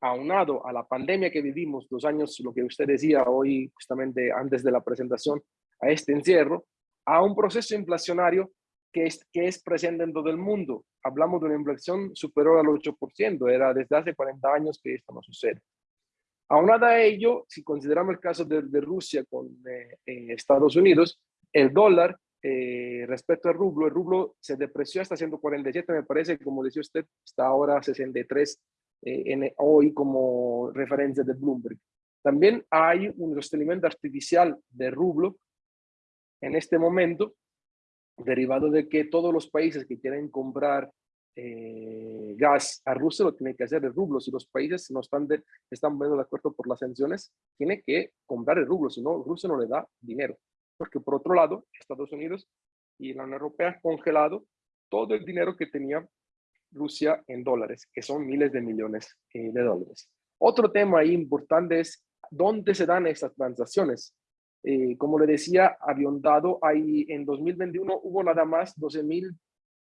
aunado a la pandemia que vivimos, dos años, lo que usted decía hoy, justamente antes de la presentación, a este encierro, a un proceso inflacionario que es, que es presente en todo el mundo. Hablamos de una inflación superior al 8%, era desde hace 40 años que esto no sucede. Aunado a ello, si consideramos el caso de, Rusia con eh, Estados Unidos, el dólar eh, respecto al rublo, el rublo se depreció hasta 147, me parece, como decía usted, está ahora 63 eh, en, hoy como referencia de Bloomberg. También hay un sostenimiento artificial de rublo en este momento, derivado de que todos los países que quieren comprar eh, gas a Rusia lo tienen que hacer de rublo. Si los países no están, de, están de acuerdo por las sanciones, tiene que comprar el rublo, si no, Rusia no le da dinero. Porque por otro lado, Estados Unidos y la Unión Europea han congelado todo el dinero que tenía Rusia en dólares, que son miles de millones eh, de dólares. Otro tema importante es dónde se dan estas transacciones. Eh, como le decía, dado ahí en 2021 hubo nada más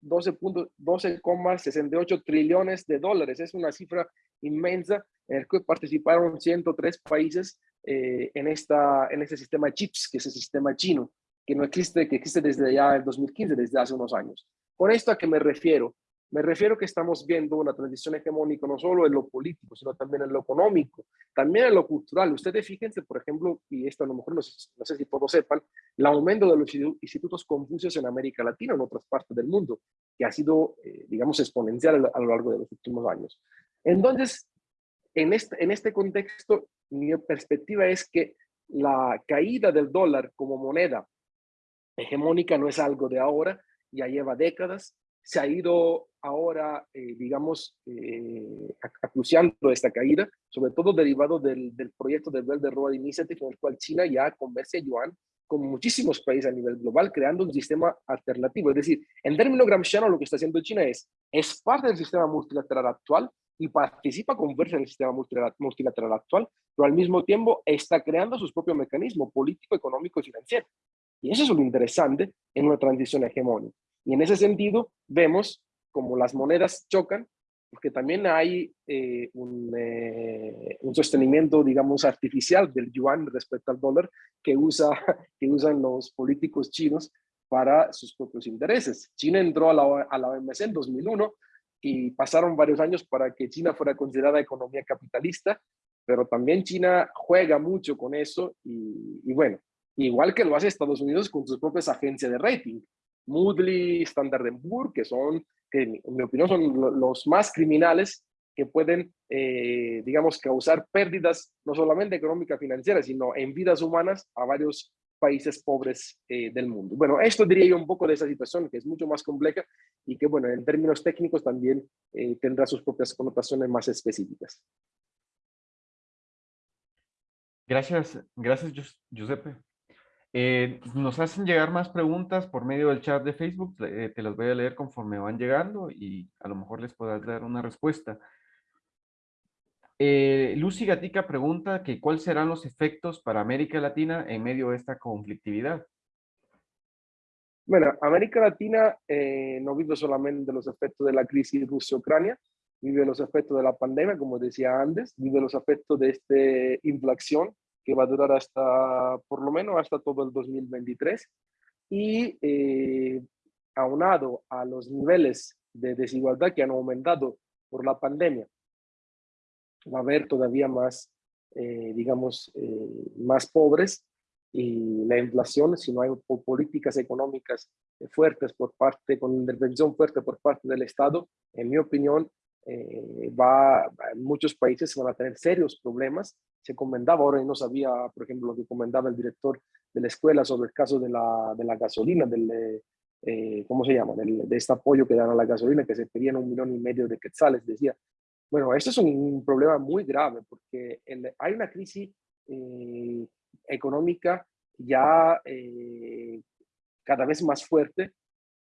12,68 trillones de dólares. Es una cifra inmensa en la que participaron 103 países eh, en, esta, en este sistema CHIPS, que es el sistema chino, que no existe, que existe desde ya el 2015, desde hace unos años. ¿Con esto a qué me refiero? Me refiero que estamos viendo una transición hegemónica no solo en lo político, sino también en lo económico, también en lo cultural. Ustedes fíjense, por ejemplo, y esto a lo mejor no sé, no sé si todos sepan, el aumento de los institutos confucios en América Latina, en otras partes del mundo, que ha sido, eh, digamos, exponencial a lo largo de los últimos años. Entonces, en este, en este contexto, mi perspectiva es que la caída del dólar como moneda hegemónica no es algo de ahora, ya lleva décadas, se ha ido ahora, eh, digamos, eh, acuciando esta caída, sobre todo derivado del, del proyecto de Belt and Road Initiative, en el cual China ya conversa yuan con muchísimos países a nivel global, creando un sistema alternativo. Es decir, en términos gramsciano, lo que está haciendo China es, es parte del sistema multilateral actual y participa, conversa en el sistema multilateral actual, pero al mismo tiempo está creando sus propios mecanismos político, económico y financiero. Y eso es lo interesante en una transición hegemónica. Y en ese sentido, vemos como las monedas chocan, porque también hay eh, un, eh, un, sostenimiento, digamos, artificial del yuan respecto al dólar que, usa, [LAUGHS] que usan los políticos chinos para sus propios intereses. China entró a la, a la OMC en 2001 y pasaron varios años para que China fuera considerada economía capitalista, pero también China juega mucho con eso y, y bueno, igual que lo hace Estados Unidos con sus propias agencias de rating. Moodley, Standard Poor's, que son, que en mi opinión son los más criminales que pueden, eh, digamos, causar pérdidas no solamente económicas financieras, sino en vidas humanas a varios países pobres eh, del mundo. Bueno, esto diría yo un poco de esa situación, que es mucho más compleja y que, bueno, en términos técnicos también eh, tendrá sus propias connotaciones más específicas. Gracias, gracias Gius- Giuseppe. Eh, nos hacen llegar más preguntas por medio del chat de Facebook, eh, te las voy a leer conforme van llegando y a lo mejor les podrás dar una respuesta. Eh, Lucy Gatica pregunta que cuáles serán los efectos para América Latina en medio de esta conflictividad. Bueno, América Latina eh, no vive solamente los efectos de la crisis Rusia-Ucrania, vive los efectos de la pandemia, como decía antes, vive los efectos de esta inflación que va a durar hasta, por lo menos hasta todo el 2023. Y eh, aunado a los niveles de desigualdad que han aumentado por la pandemia, va a haber todavía más, eh, digamos, eh, más pobres y la inflación, si no hay po- políticas económicas fuertes por parte, con intervención fuerte por parte del Estado, en mi opinión, eh, va- muchos países van a tener serios problemas. Se comentaba, ahora y no sabía, por ejemplo, lo que comentaba el director de la escuela sobre el caso de la, gasolina, del, eh, eh, ¿cómo se llama? De este apoyo que dan a la gasolina, que se pedían un millón y medio de quetzales, decía. Bueno, esto es un problema muy grave porque hay una crisis eh, económica ya cada vez más fuerte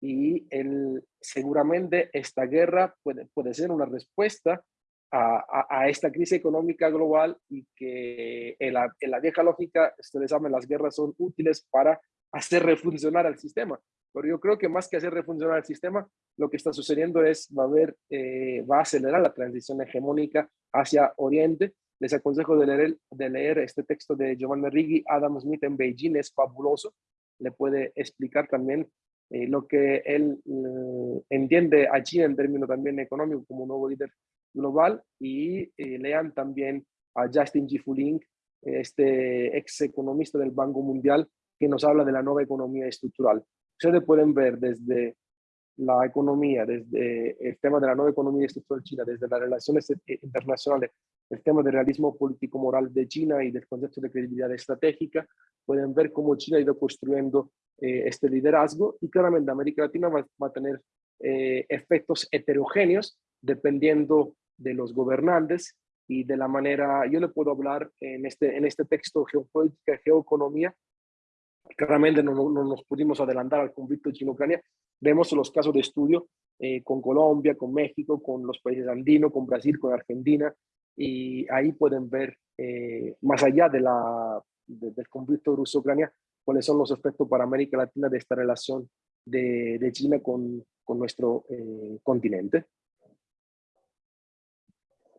y el, seguramente esta guerra puede ser una respuesta a, a- esta crisis económica global y que en la, en la vieja lógica, ustedes saben, las guerras son útiles para hacer refuncionar al sistema. Pero yo creo que más que hacer refuncionar el sistema, lo que está sucediendo es, va a haber, eh, va a acelerar la transición hegemónica hacia Oriente. Les aconsejo de leer, de leer este texto de Giovanni Riggi, Adam Smith en Beijing, es fabuloso. Le puede explicar también eh, lo que él eh, entiende a China en términos también económicos como nuevo líder global y eh, lean también a Justin G. Fuling, este ex economista del Banco Mundial, que nos habla de la nueva economía estructural. Ustedes pueden ver desde la economía, desde el tema de la nueva economía estructural china, desde las relaciones eh, internacionales, el tema del realismo político-moral de China y del concepto de credibilidad estratégica, pueden ver cómo China ha ido construyendo eh, este liderazgo y claramente América Latina va, a tener efectos heterogéneos dependiendo de los gobernantes y de la manera, yo le puedo hablar en este, en este texto geopolítica, geoeconomía, claramente no, no, no nos pudimos adelantar al conflicto chino-ucrania, vemos los casos de estudio eh, con Colombia, con México, con los países andinos, con Brasil, con Argentina, y ahí pueden ver, eh, más allá de la, de, del conflicto ruso-ucrania, cuáles son los efectos para América Latina de esta relación de, de China con, con nuestro eh, continente.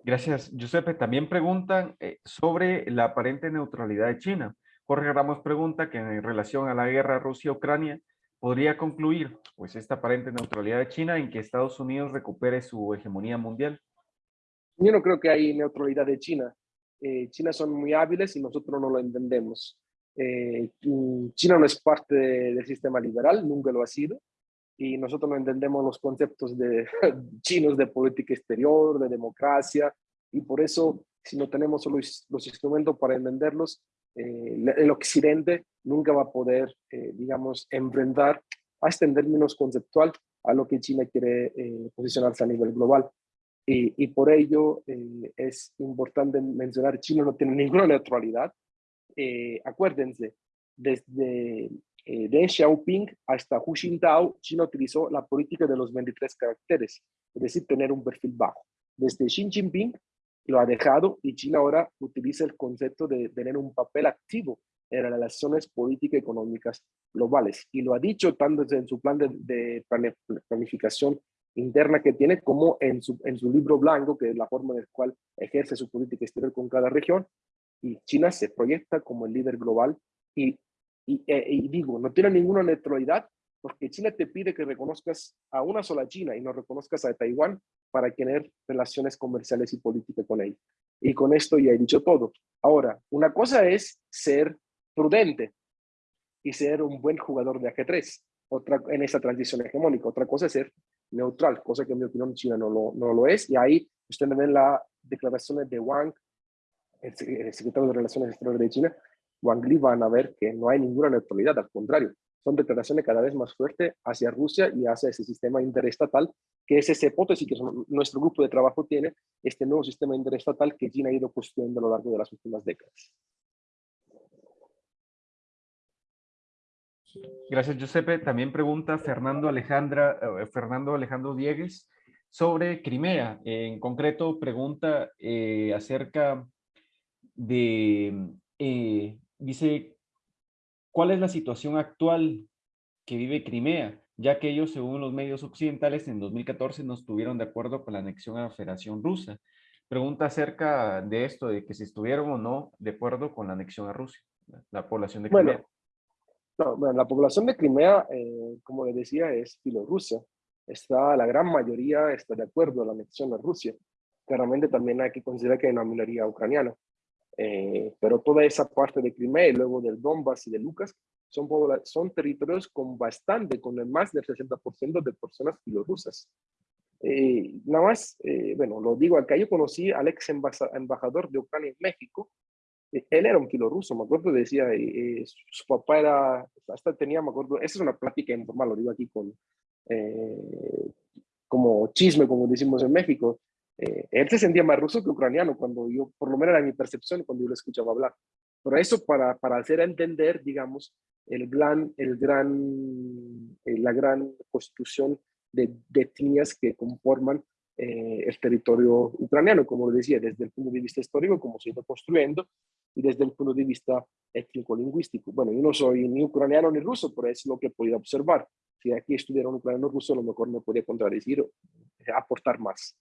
Gracias, Giuseppe. También preguntan eh, sobre la aparente neutralidad de China. Jorge Ramos pregunta que en relación a la guerra Rusia-Ucrania, ¿podría concluir pues esta aparente neutralidad de China en que Estados Unidos recupere su hegemonía mundial? Yo no creo que hay neutralidad de China. Eh, China son muy hábiles y nosotros no lo entendemos. Eh, China no es parte de, del sistema liberal, nunca lo ha sido, y nosotros no entendemos los conceptos de, [LAUGHS] chinos de política exterior, de democracia, y por eso, si no tenemos los, los instrumentos para entenderlos, eh, el occidente nunca va a poder, eh, digamos, enfrentar hasta en términos conceptual a lo que China quiere eh, posicionarse a nivel global. Y, y por ello eh, es importante mencionar, China no tiene [LAUGHS] ninguna neutralidad. Eh, acuérdense, desde eh, Xiaoping hasta Hu Jintao, China utilizó la política de los 23 caracteres, es decir, tener un perfil bajo. Desde Xi Jinping lo ha dejado y China ahora utiliza el concepto de tener un papel activo en las relaciones políticas y económicas globales. Y lo ha dicho tanto en su plan de, de planificación interna que tiene como en su, en su libro blanco, que es la forma en la cual ejerce su política exterior con cada región. Y China se proyecta como el líder global y, y, eh, y digo, no tiene ninguna neutralidad porque China te pide que reconozcas a una sola China y no reconozcas a Taiwán para tener relaciones comerciales y políticas con ella. Y con esto ya he dicho todo. Ahora, una cosa es ser prudente y ser un buen jugador de ajedrez otra, en esa transición hegemónica. Otra cosa es ser neutral, cosa que en mi opinión China no lo, no lo es. Y ahí ustedes ven las declaraciones de Wang, el, secretario de Relaciones Exteriores de China, Wang Li van a ver que no hay ninguna neutralidad, al contrario, son declaraciones cada vez más fuertes hacia Rusia y hacia ese sistema interestatal, que es esa hipótesis que nuestro grupo de trabajo tiene, este nuevo sistema interestatal que China ha ido construyendo a lo largo de las últimas décadas. Gracias, Giuseppe. También pregunta Fernando, Alejandra, eh, Fernando Alejandro Diegues sobre Crimea. En concreto, pregunta eh, acerca de eh, dice, ¿cuál es la situación actual que vive Crimea? Ya que ellos, según los medios occidentales, en 2014 no estuvieron de acuerdo con la anexión a la Federación Rusa. Pregunta acerca de esto, de que si estuvieron o no de acuerdo con la anexión a Rusia, la población de Crimea. Bueno, no, bueno, la población de Crimea, eh, como les decía, es Bielorrusia. Está, la gran mayoría está de acuerdo a la anexión a Rusia. Claramente también hay que considerar que hay una minoría ucraniana. Eh, pero toda esa parte de Crimea y luego del Donbass y de Lucas son, son territorios con bastante, con más del 60% de personas bielorrusas. Eh, nada más, bueno, lo digo acá, yo conocí al ex embajador de Ucrania en México, él era un ruso, me acuerdo, decía, su papá era, hasta tenía, me acuerdo, esa es una plática informal, lo digo aquí con, eh, como chisme, como decimos en México, eh, él se sentía más ruso que ucraniano cuando yo, por lo menos era mi percepción cuando yo lo escuchaba hablar. Pero eso para, para hacer entender, digamos, el el gran, eh, la gran constitución de, de etnias que conforman el territorio ucraniano, como decía, desde el punto de vista histórico, como se ha ido construyendo, y desde el punto de vista étnico-lingüístico. Bueno, yo no soy ni ucraniano ni ruso, pero es lo que podido observar. Si aquí estuviera un ucraniano ruso, a lo mejor me podría contradecir o aportar más.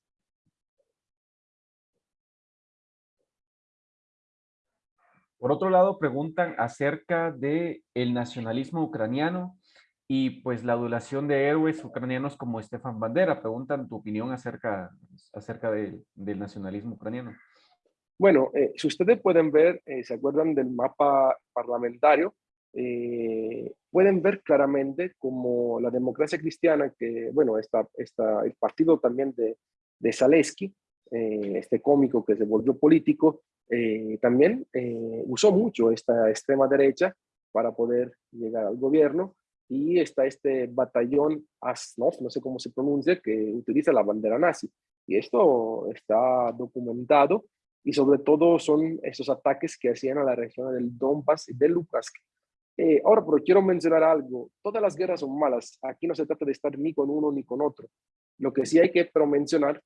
Por otro lado, preguntan acerca de el nacionalismo ucraniano y pues la adulación de héroes ucranianos como Stefan Bandera. Preguntan tu opinión acerca, acerca del nacionalismo ucraniano. Bueno, eh, si ustedes pueden ver, eh, se acuerdan del mapa parlamentario, eh, pueden ver claramente como la democracia cristiana, que bueno, está, está el partido también de, de Zaleski, este cómico que se volvió político, también usó mucho esta extrema derecha para poder llegar al gobierno y está este batallón Asnov, no sé cómo se pronuncia, que utiliza la bandera nazi. Y esto está documentado y sobre todo son esos ataques que hacían a la región del Donbass y de Lukansk. Eh, ahora, pero quiero mencionar algo, todas las guerras son malas, aquí no se trata de estar ni con uno ni con otro. Lo que sí hay que pero mencionar, eh,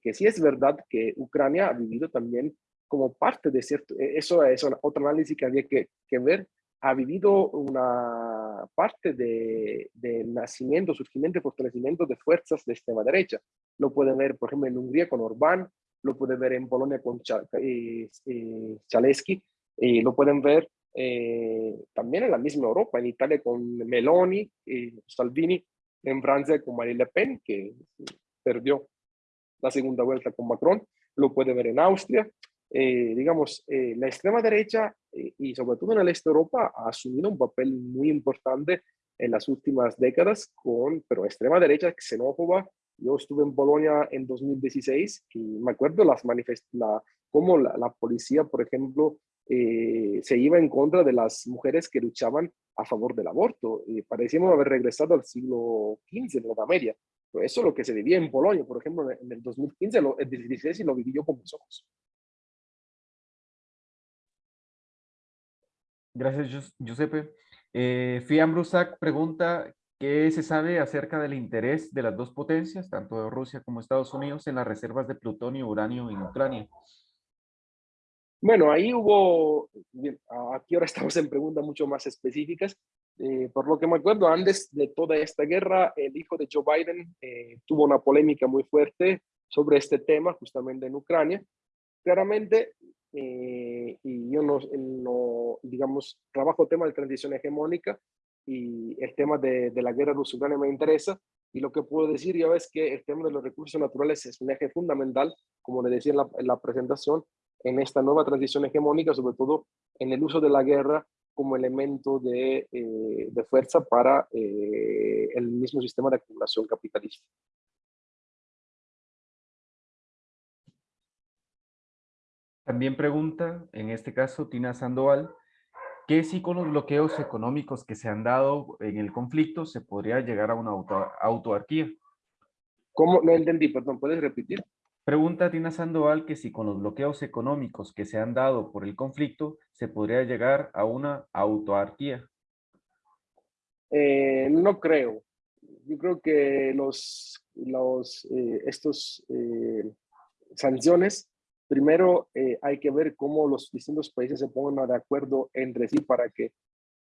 que sí es verdad que Ucrania ha vivido también como parte de cierto, eh, eso es otro análisis que había que, que ver, ha vivido una parte de, de, nacimiento, surgimiento y fortalecimiento de fuerzas de extrema derecha. Lo pueden ver, por ejemplo, en Hungría con Orbán, lo pueden ver en Polonia con eh, eh, Chaleski, y lo pueden ver eh, también en la misma Europa, en Italia con Meloni, y Salvini, en Francia con Marine Le Pen, que perdió la segunda vuelta con Macron, lo puede ver en Austria. digamos, la extrema derecha y sobre todo en el este de Europa ha asumido un papel muy importante en las últimas décadas, con, pero extrema derecha xenófoba, yo estuve en Bolonia en 2016 y me acuerdo las la, cómo la, la, policía, por ejemplo, eh, se iba en contra de las mujeres que luchaban a favor del aborto. y parecíamos haber regresado al siglo XV en la Media. Eso es lo que se vivía en Polonia, por ejemplo, en el 2015, lo, el 2016, y lo viví yo con mis ojos. Gracias, Giuseppe. Eh, Fiam Brusac pregunta ¿Qué se sabe acerca del interés de las dos potencias, tanto de Rusia como Estados Unidos, en las reservas de plutonio y uranio en Ucrania? Bueno, ahí hubo, aquí ahora [LAUGHS] estamos en preguntas mucho más específicas. Eh, por lo que me acuerdo, antes de toda esta guerra, el hijo de Joe Biden eh, tuvo una polémica muy fuerte sobre este tema, justamente en Ucrania. Claramente, eh, y yo no, digamos, trabajo tema de transición hegemónica, y el tema de, la guerra rusa-ucrania me interesa. Y lo que puedo decir ya es que el tema de los recursos naturales es un eje fundamental, como le decía en la presentación, en esta nueva transición hegemónica, sobre todo en el uso de la guerra como elemento de, eh, de fuerza para eh, el mismo sistema de acumulación capitalista. También pregunta, en este caso, Tina Sandoval, ¿Qué si con los bloqueos económicos que se han dado en el conflicto se podría llegar a una auto, autarquía? ¿Cómo? No entendí, perdón, ¿puedes repetir? Pregunta Tina Sandoval que si con los bloqueos económicos que se han dado por el conflicto se podría llegar a una autarquía. Eh, no creo. Yo creo que los, los, eh, estos eh, sanciones, primero eh, hay que ver cómo los distintos países se pongan de acuerdo entre sí para que,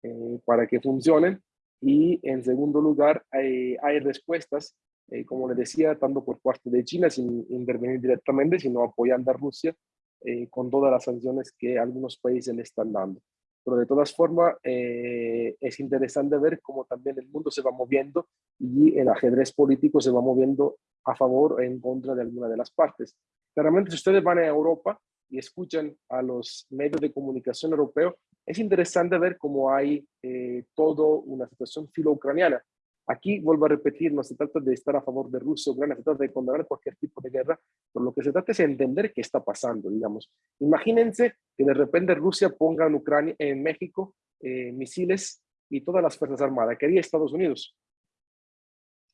eh, para que funcionen. Y en segundo lugar, hay, hay respuestas, eh, como les decía, tanto por parte de China, sin intervenir directamente, sino apoyando a Rusia eh, con todas las sanciones que algunos países le están dando. Pero de todas formas, eh, es interesante ver cómo también el mundo se va moviendo y el ajedrez político se va moviendo a favor o en contra de alguna de las partes. Claramente, si ustedes van a Europa y escuchan a los medios de comunicación europeos, es interesante ver cómo hay eh, todo una situación filo-ucraniana. Aquí, vuelvo a repetir, no se trata de estar a favor de Rusia o Ucrania, se trata de condenar cualquier tipo de guerra, pero lo que se trata es entender qué está pasando, digamos. Imagínense que de repente Rusia ponga en Ucrania, en México, eh, misiles y todas las Fuerzas Armadas, que haría Estados Unidos.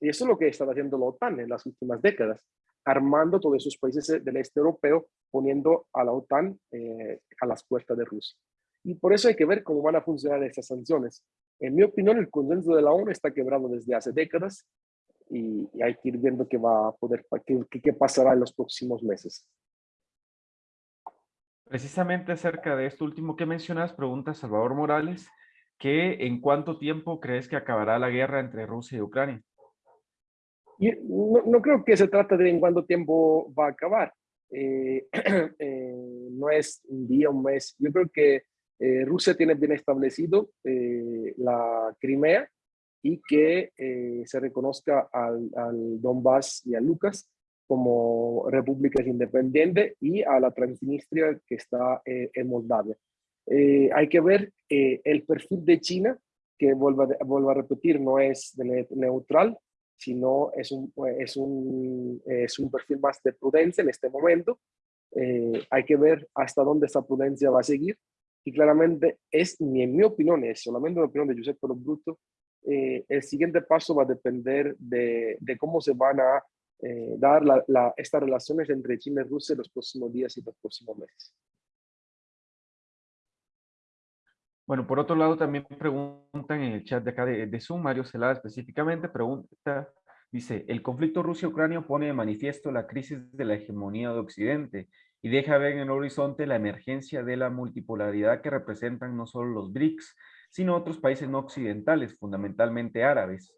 Y eso es lo que está haciendo la OTAN en las últimas décadas, armando todos esos países del este europeo, poniendo a la OTAN eh, a las puertas de Rusia. Y por eso hay que ver cómo van a funcionar estas sanciones. En mi opinión, el consenso de la ONU está quebrado desde hace décadas y, y hay que ir viendo qué va a poder, qué, qué, pasará en los próximos meses. Precisamente acerca de esto último que mencionas, pregunta Salvador Morales, que en cuánto tiempo crees que acabará la guerra entre Rusia y Ucrania. Y no, no, creo que se trate de en cuánto tiempo va a acabar. Eh, [CLEARS THROAT] eh, no es un día, un mes. Yo creo que eh, Rusia tiene bien establecido eh, la Crimea y que eh, se reconozca al, al, Donbass y a Lucas como repúblicas independientes y a la Transnistria que está en Moldavia. hay que ver el perfil de China, que vuelvo vuelvo a repetir, no es de neutral, sino es un, es, un, es un perfil más de prudencia en este momento. hay que ver hasta dónde esa prudencia va a seguir y claramente es, ni en mi opinión, es solamente una opinión de Giuseppe Lo Bruto, eh, el siguiente paso va a depender de, de cómo se van a eh, dar la, la, estas relaciones entre China y Rusia en los próximos días y los próximos meses. Bueno, por otro lado, también preguntan en el chat de acá de, de Zoom, Mario Celada específicamente, pregunta, dice, el conflicto Rusia-Ucrania pone de manifiesto la crisis de la hegemonía de Occidente y deja ver en el horizonte la emergencia de la multipolaridad que representan no solo los BRICS, sino otros países no occidentales, fundamentalmente árabes.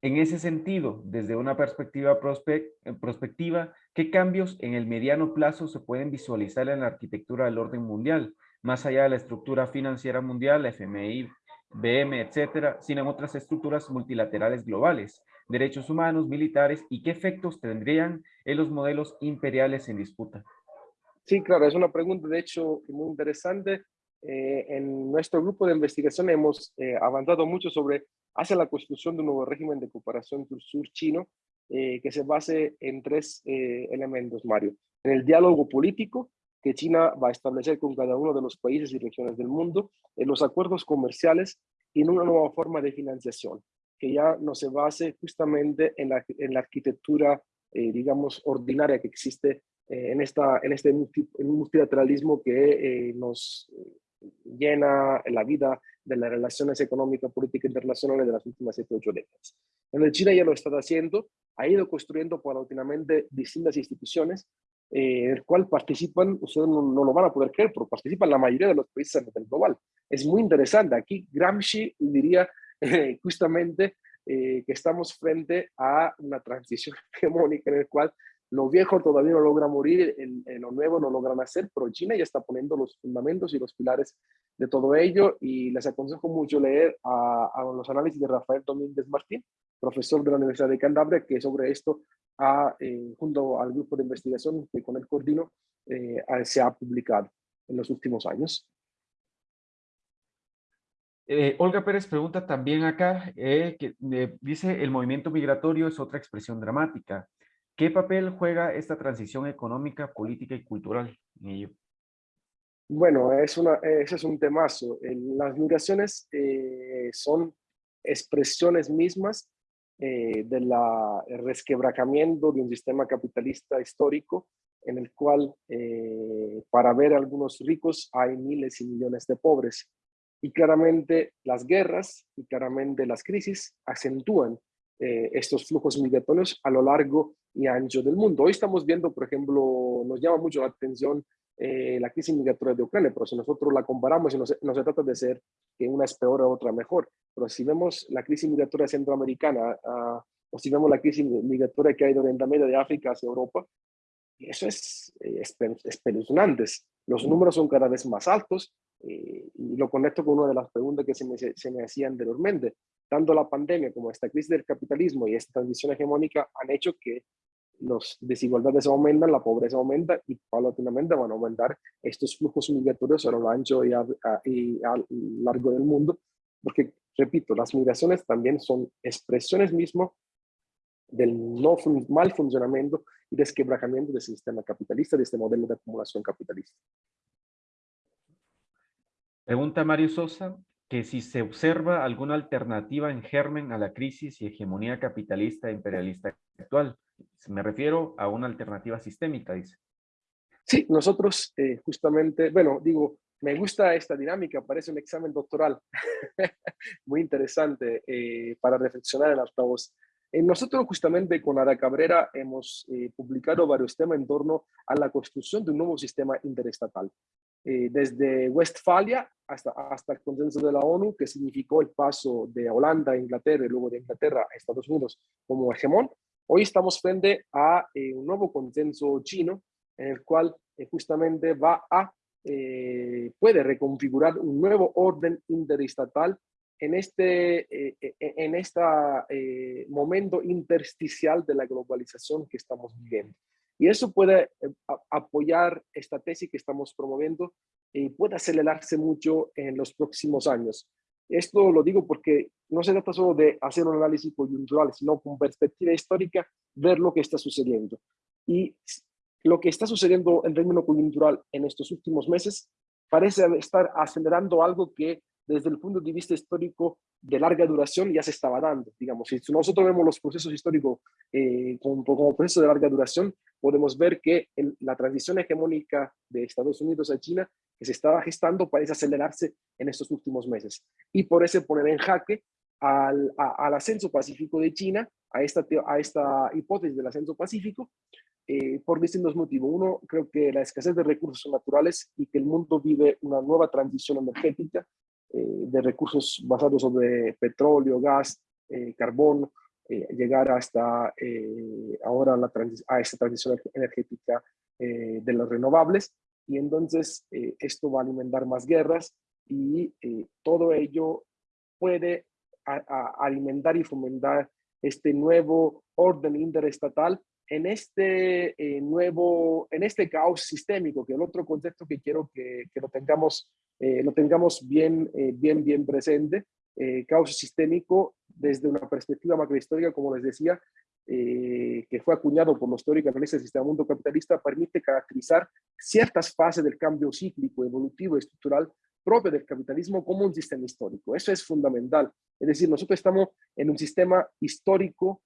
En ese sentido, desde una perspectiva prospectiva, ¿qué cambios en el mediano plazo se pueden visualizar en la arquitectura del orden mundial, más allá de la estructura financiera mundial, FMI, BM, etcétera, sino en otras estructuras multilaterales globales, derechos humanos, militares, y qué efectos tendrían en los modelos imperiales en disputa? Sí, claro, es una pregunta de hecho muy interesante. Eh, en nuestro grupo de investigación hemos eh, avanzado mucho sobre hacia la construcción de un nuevo régimen de cooperación sur chino eh, que se base en tres eh, elementos, Mario. En el diálogo político que China va a establecer con cada uno de los países y regiones del mundo, en los acuerdos comerciales y en una nueva forma de financiación que ya no se base justamente en la, en la arquitectura, digamos, ordinaria que existe eh, en, esta, en este multilateralismo que eh, nos llena la vida de las relaciones económicas, políticas internacionales de las últimas 7 8 décadas. El China ya lo está haciendo, ha ido construyendo paulatinamente distintas instituciones, eh, en el cual participan, ustedes no, no, lo van a poder creer, pero participan la mayoría de los países a nivel global. Es muy interesante. Aquí Gramsci diría eh, justamente eh, que estamos frente a una transición [LAUGHS] hegemónica en el cual lo viejo todavía no logra morir, en, en lo nuevo no logra nacer, pero China ya está poniendo los fundamentos y los pilares de todo ello y les aconsejo mucho leer a, a los análisis de Rafael Domínguez Martín, profesor de la Universidad de Cantabria, que sobre esto, ha, eh, junto al grupo de investigación que con el coordino, eh, se ha publicado en los últimos años. Eh, Olga Pérez pregunta también acá, eh, que eh, dice, el movimiento migratorio es otra expresión dramática. ¿Qué papel juega esta transición económica, política y cultural en ello? Bueno, es una, ese es un temazo. Las migraciones eh, son expresiones mismas eh, del resquebrajamiento de un sistema capitalista histórico en el cual eh, para ver a algunos ricos hay miles y millones de pobres. Y claramente las guerras y claramente las crisis acentúan eh, estos flujos migratorios a lo largo y ancho del mundo. Hoy estamos viendo, por ejemplo, nos llama mucho la atención eh, la crisis migratoria de Ucrania, pero si nosotros la comparamos no se, no se trata de ser que una es peor o otra mejor, pero si vemos la crisis migratoria centroamericana uh, o si vemos la crisis migratoria que hay de Oriente Medio de África hacia Europa, eso es eh, espeluznante. Los números son cada vez más altos eh, y lo conecto con una de las preguntas que se me, se me hacía anteriormente. Tanto la pandemia como esta crisis del capitalismo y esta transición hegemónica han hecho que las desigualdades aumentan, la pobreza aumenta y paulatinamente van a aumentar estos flujos migratorios a lo ancho y a, y a largo del mundo, porque, repito, las migraciones también son expresiones mismas del no mal funcionamiento y desquebrajamiento del sistema capitalista, de este modelo de acumulación capitalista. Pregunta Mario Sosa, que si se observa alguna alternativa en germen a la crisis y hegemonía capitalista e imperialista actual. Me refiero a una alternativa sistémica, dice. Sí, nosotros eh, justamente, bueno, digo, me gusta esta dinámica, parece un examen doctoral, [LAUGHS] muy interesante eh, para reflexionar en altavoz. Eh, nosotros justamente con Ada Cabrera hemos eh, publicado varios temas en torno a la construcción de un nuevo sistema interestatal. Eh, desde Westfalia hasta, hasta el consenso de la ONU, que significó el paso de Holanda a Inglaterra y luego de Inglaterra a Estados Unidos como hegemón, hoy estamos frente a un nuevo consenso chino en el cual justamente va a, puede reconfigurar un nuevo orden interestatal en este eh, eh, eh, en esta, momento intersticial de la globalización que estamos viviendo. Y eso puede apoyar esta tesis que estamos promoviendo y puede acelerarse mucho en los próximos años. Esto lo digo porque no se trata solo de hacer un análisis coyuntural, sino con perspectiva histórica, ver lo que está sucediendo. Y lo que está sucediendo en términos coyuntural en estos últimos meses parece estar acelerando algo que desde el punto de vista histórico de larga duración ya se estaba dando. Digamos, si nosotros vemos los procesos históricos eh, como, como procesos de larga duración, podemos ver que la transición hegemónica de Estados Unidos a China que se estaba gestando parece acelerarse en estos últimos meses. Y por eso poner en jaque al, al ascenso pacífico de China, a esta, a esta hipótesis del ascenso pacífico, eh, por distintos motivos. Uno, creo que la escasez de recursos naturales y que el mundo vive una nueva transición energética de recursos basados sobre petróleo, gas, eh, carbón, eh, llegar hasta ahora la a esta transición energética de los renovables. Y entonces esto va a alimentar más guerras y todo ello puede alimentar y fomentar este nuevo orden interestatal en este nuevo, en este caos sistémico, que es el otro concepto que quiero que, que lo tengamos eh, lo tengamos bien, eh, bien, bien presente. Eh, caos sistémico desde una perspectiva macrohistórica, como les decía, que fue acuñado por los teóricos analistas del sistema mundo capitalista, permite caracterizar ciertas fases del cambio cíclico, evolutivo estructural propio del capitalismo como un sistema histórico. Eso es fundamental. Es decir, nosotros estamos en un sistema histórico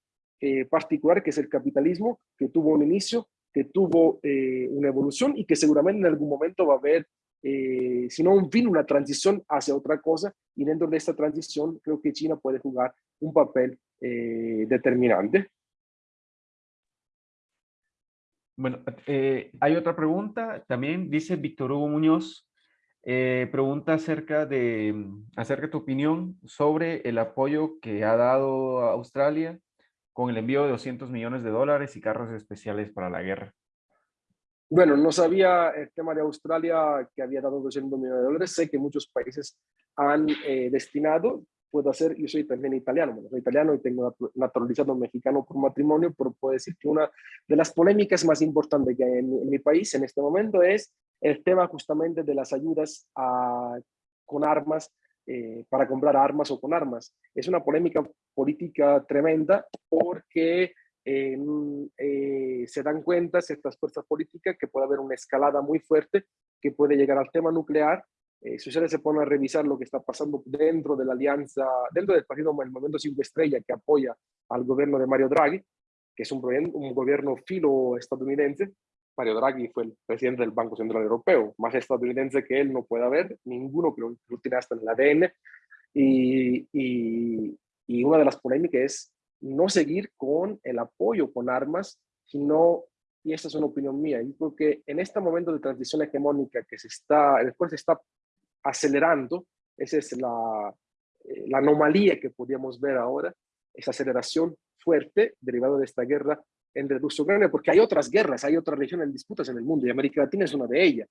particular, que es el capitalismo, que tuvo un inicio, que tuvo una evolución y que seguramente en algún momento va a haber eh, sino un fin, una transición hacia otra cosa, y dentro de esta transición creo que China puede jugar un papel eh, determinante. Bueno, eh, hay otra pregunta, también dice Víctor Hugo Muñoz, pregunta acerca de, acerca de tu opinión sobre el apoyo que ha dado Australia con el envío de 200 millones de dólares y carros especiales para la guerra. Bueno, no sabía el tema de Australia que había dado 200 millones de dólares. Sé que muchos países han eh, destinado. Puedo hacer, yo soy también italiano, soy italiano y tengo naturalizado mexicano por matrimonio, pero puedo decir que una de las polémicas más importantes que hay en, mi país en este momento es el tema justamente de las ayudas con armas, eh, para comprar armas o con armas. Es una polémica política tremenda porque eh, se dan cuenta ciertas fuerzas políticas que puede haber una escalada muy fuerte que puede llegar al tema nuclear. Eh, si ustedes se ponen a revisar lo que está pasando dentro de la alianza, dentro del partido el Movimiento Cinco Estrella que apoya al gobierno de Mario Draghi, que es un, gobierno filo estadounidense, Mario Draghi fue el presidente del Banco Central Europeo, más estadounidense que él no puede haber, ninguno que lo, tiene hasta en el ADN. Y, y, y una de las polémicas es no seguir con el apoyo con armas, sino, y esta es una opinión mía, yo creo que en este momento de transición hegemónica que se está, el cual se está acelerando, esa es la, eh, la anomalía que podíamos ver ahora, esa aceleración fuerte derivada de esta guerra entre Rusia y Ucrania, porque hay otras guerras, hay otras regiones en disputas en el mundo, y América Latina es una de ellas.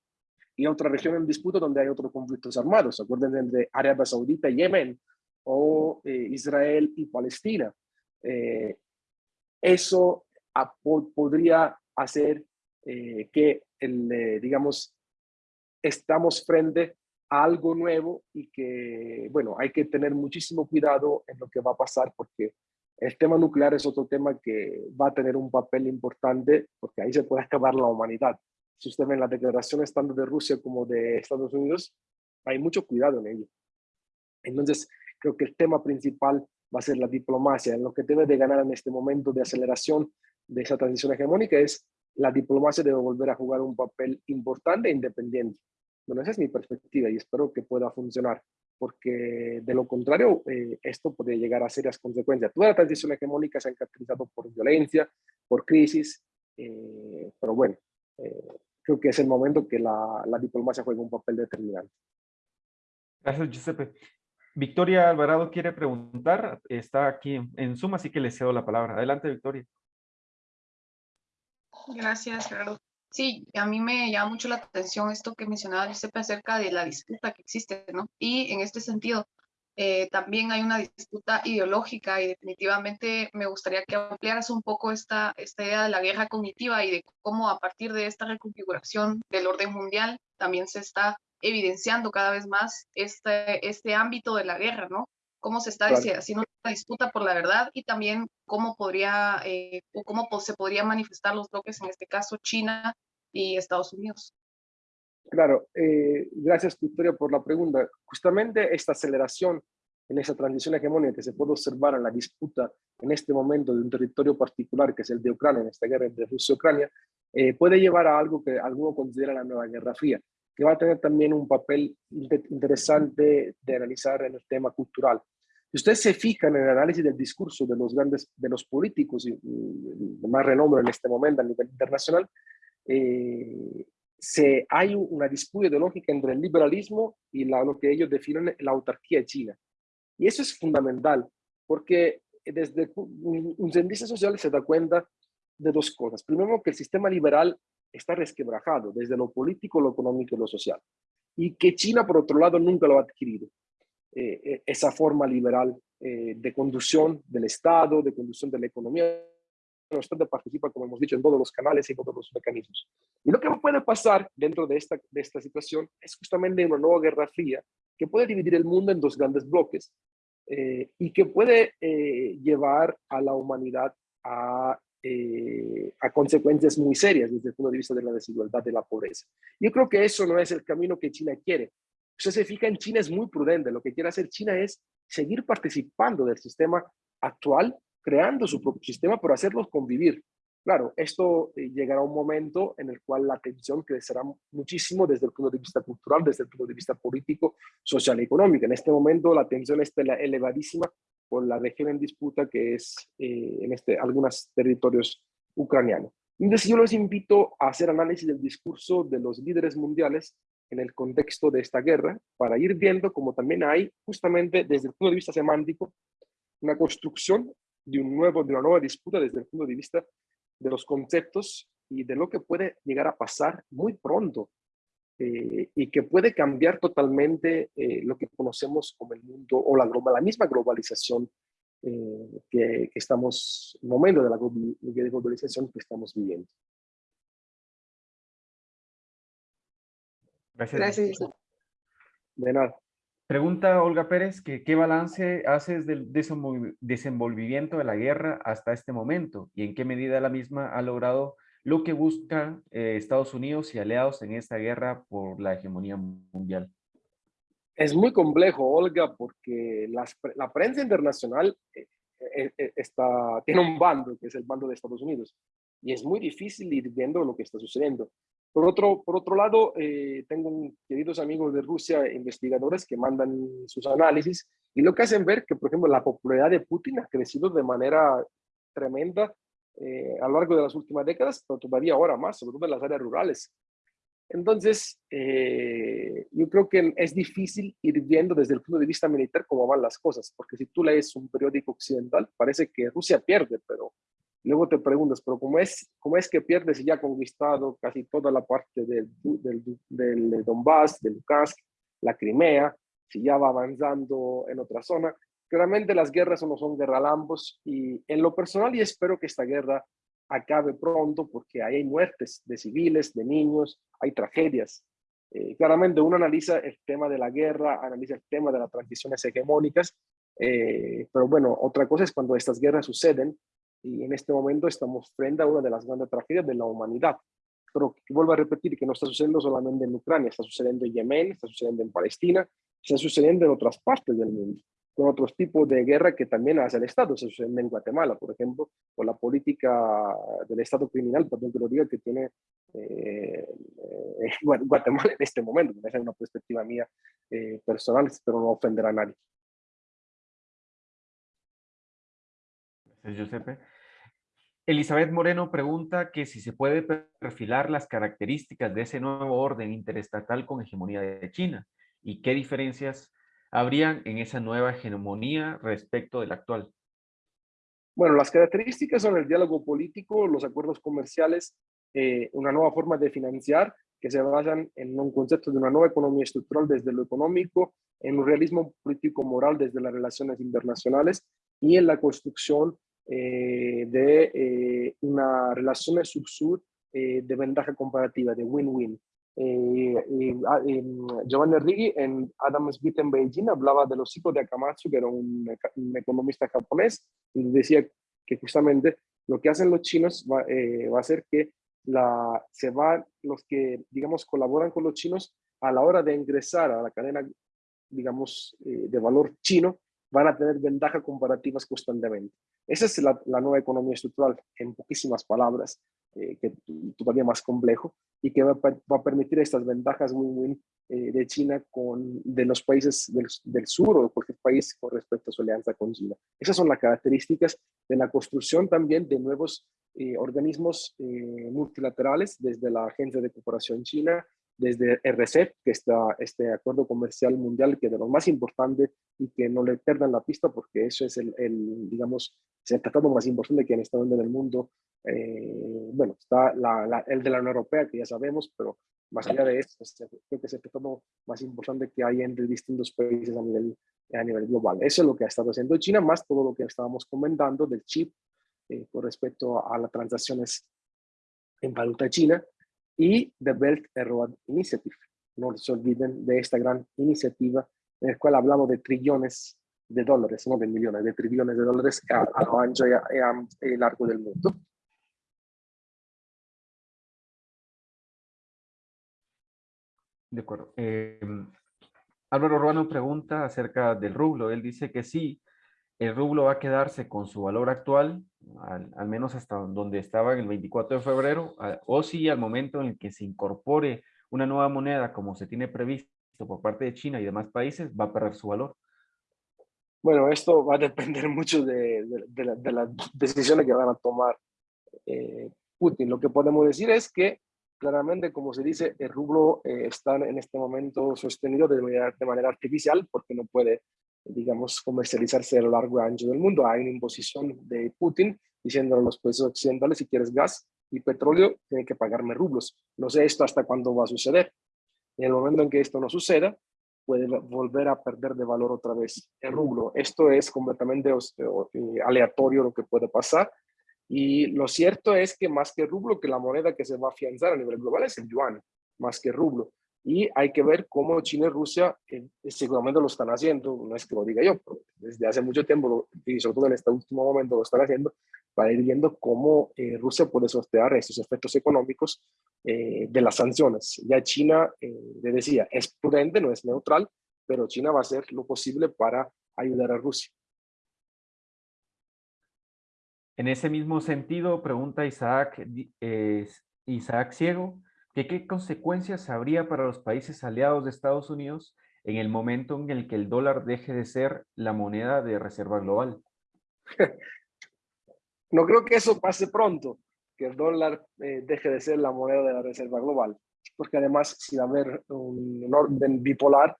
Y otra región en disputa donde hay otros conflictos armados, acuérdense entre Arabia Saudita y Yemen, o eh, Israel y Palestina. Eh, eso podría hacer eh, que, el, digamos, estamos frente a algo nuevo y que, bueno, hay que tener muchísimo cuidado en lo que va a pasar porque el tema nuclear es otro tema que va a tener un papel importante porque ahí se puede acabar la humanidad. Si usted ve en las declaraciones tanto de Rusia como de Estados Unidos, hay mucho cuidado en ello. Entonces, creo que el tema principal va a ser la diplomacia. Lo que debe de ganar en este momento de aceleración de esa transición hegemónica es la diplomacia debe volver a jugar un papel importante e independiente. Bueno, esa es mi perspectiva y espero que pueda funcionar, porque de lo contrario, eh, esto puede llegar a serias consecuencias. Toda la transición hegemónica se ha caracterizado por violencia, por crisis, eh, pero bueno, eh, creo que es el momento que la, la diplomacia juega un papel determinante. Gracias, Giuseppe. Victoria Alvarado quiere preguntar, está aquí en Zoom, así que le cedo la palabra. Adelante, Victoria. Gracias, Gerardo. Sí, a mí me llama mucho la atención esto que mencionaba Giuseppe acerca de la disputa que existe, ¿no? Y en este sentido, eh, también hay una disputa ideológica y definitivamente me gustaría que ampliaras un poco esta, esta idea de la guerra cognitiva y de cómo a partir de esta reconfiguración del orden mundial también se está evidenciando cada vez más este, este ámbito de la guerra, ¿no? Cómo se está claro. haciendo una disputa por la verdad y también cómo podría, eh, o cómo se podría manifestar los bloques, en este caso China y Estados Unidos. Claro, eh, gracias Victoria por la pregunta. Justamente esta aceleración en esa transición hegemónica que se puede observar en la disputa en este momento de un territorio particular, que es el de Ucrania, en esta guerra entre Rusia y Ucrania, eh, puede llevar a algo que alguno considera la nueva Guerra Fría que va a tener también un papel interesante de analizar en el tema cultural. Si ustedes se fijan en el análisis del discurso de los grandes, de los políticos de más renombre en este momento a nivel internacional, eh, se, hay una disputa ideológica entre el liberalismo y la, lo que ellos definen la autarquía china. Y eso es fundamental, porque desde un, un cientista social se da cuenta de dos cosas. Primero, que el sistema liberal está resquebrajado desde lo político, lo económico y lo social. Y que China, por otro lado, nunca lo ha adquirido. Eh, eh, esa forma liberal eh, de conducción del Estado, de conducción de la economía. El Estado participa, como hemos dicho, en todos los canales y todos los mecanismos. Y lo que puede pasar dentro de esta, de esta situación es justamente una nueva guerra fría que puede dividir el mundo en dos grandes bloques eh, y que puede eh, llevar a la humanidad a eh, a consecuencias muy serias desde el punto de vista de la desigualdad de la pobreza. Yo creo que eso no es el camino que China quiere. Usted se fija en China es muy prudente. Lo que quiere hacer China es seguir participando del sistema actual, creando su propio sistema, pero hacerlos convivir. Claro, esto eh, llegará a un momento en el cual la tensión crecerá muchísimo desde el punto de vista cultural, desde el punto de vista político, social y económico. En este momento la tensión está elevadísima por la región en disputa que es eh, en este, algunos territorios ucranianos. Entonces yo los invito a hacer análisis del discurso de los líderes mundiales en el contexto de esta guerra para ir viendo cómo también hay justamente desde el punto de vista semántico una construcción de, un nuevo, de una nueva disputa desde el punto de vista de los conceptos y de lo que puede llegar a pasar muy pronto eh, y que puede cambiar totalmente eh, lo que conocemos como el mundo o la, global, la misma globalización eh, que, que, estamos, el momento de la globalización que estamos viviendo. Gracias. Gracias. De nada. Pregunta Olga Pérez que qué balance haces del desenvolvimiento de la guerra hasta este momento y en qué medida la misma ha logrado lo que busca eh, Estados Unidos y aliados en esta guerra por la hegemonía mundial? Es muy complejo, Olga, porque la prensa internacional eh, eh, está, tiene un bando, que es el bando de Estados Unidos. y es muy difícil ir viendo lo que está sucediendo. Por otro, por otro lado, tengo queridos amigos de Rusia, investigadores que mandan sus análisis y lo que hacen ver que, por ejemplo, la popularidad de Putin ha crecido de manera tremenda eh, a lo largo de las últimas décadas, pero todavía ahora más, sobre todo en las áreas rurales. Entonces, eh, yo creo que es difícil ir viendo desde el punto de vista militar cómo van las cosas, porque si tú lees un periódico occidental, parece que Rusia pierde, pero luego te preguntas, pero ¿cómo es, cómo es que pierde si ya ha conquistado casi toda la parte del, del, del Donbass, de Lukansk, la Crimea, si ya va avanzando en otra zona? Claramente las guerras no son guerralambos y en lo personal y espero que esta guerra acabe pronto porque hay muertes de civiles, de niños, hay tragedias. Eh, claramente uno analiza el tema de la guerra, analiza el tema de las transiciones hegemónicas, eh, pero bueno, otra cosa es cuando estas guerras suceden y en este momento estamos frente a una de las grandes tragedias de la humanidad. Pero vuelvo a repetir que no está sucediendo solamente en Ucrania, está sucediendo en Yemen, está sucediendo en Palestina, está sucediendo en otras partes del mundo con otros tipos de guerra que también hace el Estado. Se sucede en Guatemala, por ejemplo, con la política del Estado criminal, perdón que lo diga, que tiene eh, eh [LAUGHS] Guatemala en este momento. Esa es una perspectiva mía eh, personal, pero no ofenderá a nadie. Gracias, Giuseppe. Elizabeth Moreno pregunta que si se puede perfilar las características de ese nuevo orden interestatal con hegemonía de China y qué diferencias habrían en esa nueva hegemonía respecto del actual? Bueno, las características son el diálogo político, los acuerdos comerciales, eh, una nueva forma de financiar que se basan en un concepto de una nueva economía estructural desde lo económico, en un realismo político-moral desde las relaciones internacionales y en la construcción eh, de eh, una relación sur-sur de ventaja comparativa, de win-win. Eh, ah, Giovanni Righi en Adam Smith en Beijing hablaba de los ciclos de Akamatsu, que era un, economista japonés, y decía que justamente lo que hacen los chinos va, eh, va a ser que la, se van los que, digamos, colaboran con los chinos a la hora de ingresar a la cadena, digamos, eh, de valor chino, van a tener ventajas comparativas constantemente. Esa es la, la nueva economía estructural, en poquísimas palabras, eh, que todavía más complejo, y que va, a permitir estas ventajas win-win eh, de China con de los países del, del, sur o de cualquier país con respecto a su alianza con China. Esas son las características de la construcción también de nuevos eh, organismos eh, multilaterales, desde la Agencia de Cooperación China, desde RCEP, que está este acuerdo comercial mundial, que es de los más importantes y que no le pierdan la pista porque eso es el, el digamos, el tratado más importante que han estado en el mundo. Eh, bueno, está la, la, el de la Unión Europea, que ya sabemos, pero más allá de eso, creo que es el tratado más importante que hay entre distintos países a nivel, a nivel global. Eso es lo que ha estado haciendo China, más todo lo que estábamos comentando del chip eh, con respecto a las transacciones en valuta china y The Belt and Road Initiative. No se olviden de esta gran iniciativa en la cual hablamos de trillones de dólares, no de millones, de trillones de dólares a, a lo ancho y a, a, largo del mundo. De acuerdo. Eh, Álvaro Ruano pregunta acerca del rublo. Él dice que sí, el rublo va a quedarse con su valor actual, al, menos hasta donde estaba el 24 de febrero, o si al momento en el que se incorpore una nueva moneda como se tiene previsto por parte de China y demás países, va a perder su valor. Bueno, esto va a depender [LAUGHS] mucho de, de, la, de las decisiones que van a tomar eh, Putin. Lo que podemos decir es que claramente, como se dice, el rublo eh, está en este momento sostenido de manera artificial porque no puede digamos, comercializarse a lo largo y ancho del mundo. Hay una imposición de Putin diciendo a los países occidentales, si quieres gas y petróleo, tienen que pagarme rublos. No sé esto hasta cuándo va a suceder. En el momento en que esto no suceda, puede volver a perder de valor otra vez el rublo. Esto es completamente eh, aleatorio lo que puede pasar. Y lo cierto es que más que rublo, que la moneda que se va a afianzar a nivel global es el yuan, más que rublo. Y hay que ver cómo China y Rusia eh, seguramente lo están haciendo, no es que lo diga yo, pero desde hace mucho tiempo, y sobre todo en este último momento lo están haciendo, para ir viendo cómo eh, Rusia puede sortear estos efectos económicos eh, de las sanciones. Ya China, eh, le decía, es prudente, no es neutral, pero China va a hacer lo posible para ayudar a Rusia. En ese mismo sentido, pregunta Isaac, eh, Isaac Ciego, que qué consecuencias habría para los países aliados de Estados Unidos en el momento en el que el dólar deje de ser la moneda de reserva global. [LAUGHS] No creo que eso pase pronto, que el dólar eh, deje de ser la moneda de la reserva global, porque además si va a haber un, orden bipolar,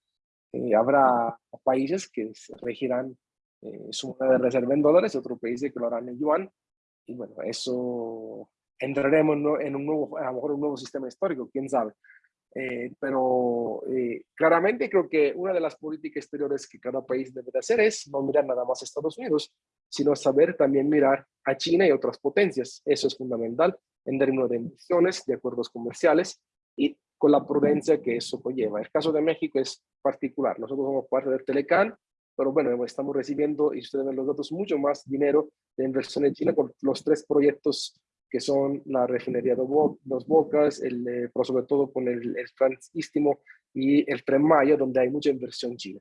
eh, habrá países que regirán eh, su moneda de reserva en dólares, otros países que lo harán en yuan, y bueno, eso entraremos en un nuevo, a lo mejor un nuevo sistema histórico, quién sabe. Eh, pero eh, claramente creo que una de las políticas exteriores que cada país debe de hacer es no mirar nada más a Estados Unidos, sino saber también mirar a China y otras potencias. Eso es fundamental en términos de emisiones, de acuerdos comerciales y con la prudencia que eso conlleva. El caso de México es particular. Nosotros somos parte del Telecan, pero bueno, estamos recibiendo, y ustedes ven los datos, mucho más dinero de inversión en China con los tres proyectos que son la refinería de Dos Bocas, el, eh, pero sobre todo con el, el Transistimo y el Tren Maya, donde hay mucha inversión china.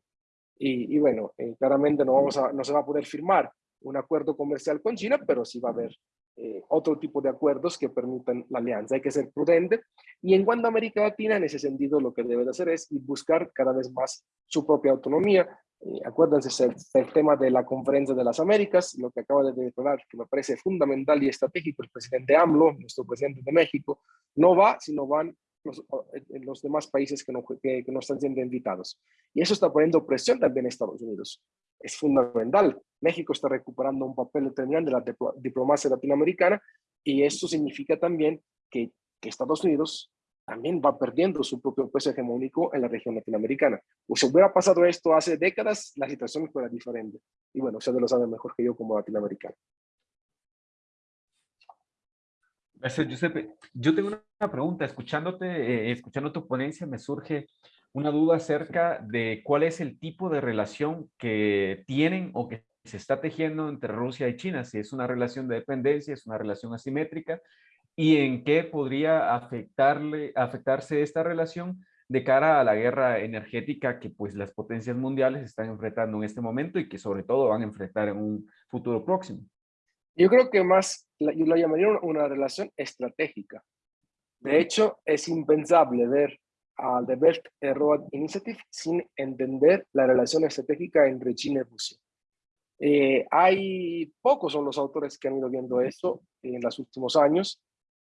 Y, y bueno, eh, claramente no, vamos a, no se va a poder firmar un acuerdo comercial con China, pero sí va a haber eh, otro tipo de acuerdos que permitan la alianza. Hay que ser prudente. Y en cuanto a América Latina, en ese sentido, lo que debe de hacer es buscar cada vez más su propia autonomía, eh, acuérdense el, el, tema de la conferencia de las Américas, lo que acaba de declarar, que me parece fundamental y estratégico el presidente AMLO, nuestro presidente de México, no va, sino van los, eh, los demás países que no, que, que no están siendo invitados. Y eso está poniendo presión también en Estados Unidos. Es fundamental. México está recuperando un papel determinante de la diplomacia latinoamericana y eso significa también que, que Estados Unidos también va perdiendo su propio peso hegemónico en la región latinoamericana. O si hubiera pasado esto hace décadas, la situación fuera diferente. Y bueno, ustedes lo saben mejor que yo como latinoamericano. Gracias, Giuseppe. Yo tengo una pregunta. Escuchándote, eh, escuchando tu ponencia, me surge una duda acerca de cuál es el tipo de relación que tienen o que se está tejiendo entre Rusia y China. Si es una relación de dependencia, es una relación asimétrica, y en qué podría afectarle, afectarse esta relación de cara a la guerra energética que pues las potencias mundiales están enfrentando en este momento y que sobre todo van a enfrentar en un futuro próximo. Yo creo que más, yo lo llamaría una relación estratégica. De hecho, es impensable ver al The Belt Road Initiative sin entender la relación estratégica entre China y Rusia. Eh, hay pocos son los autores que han ido viendo eso en los últimos años,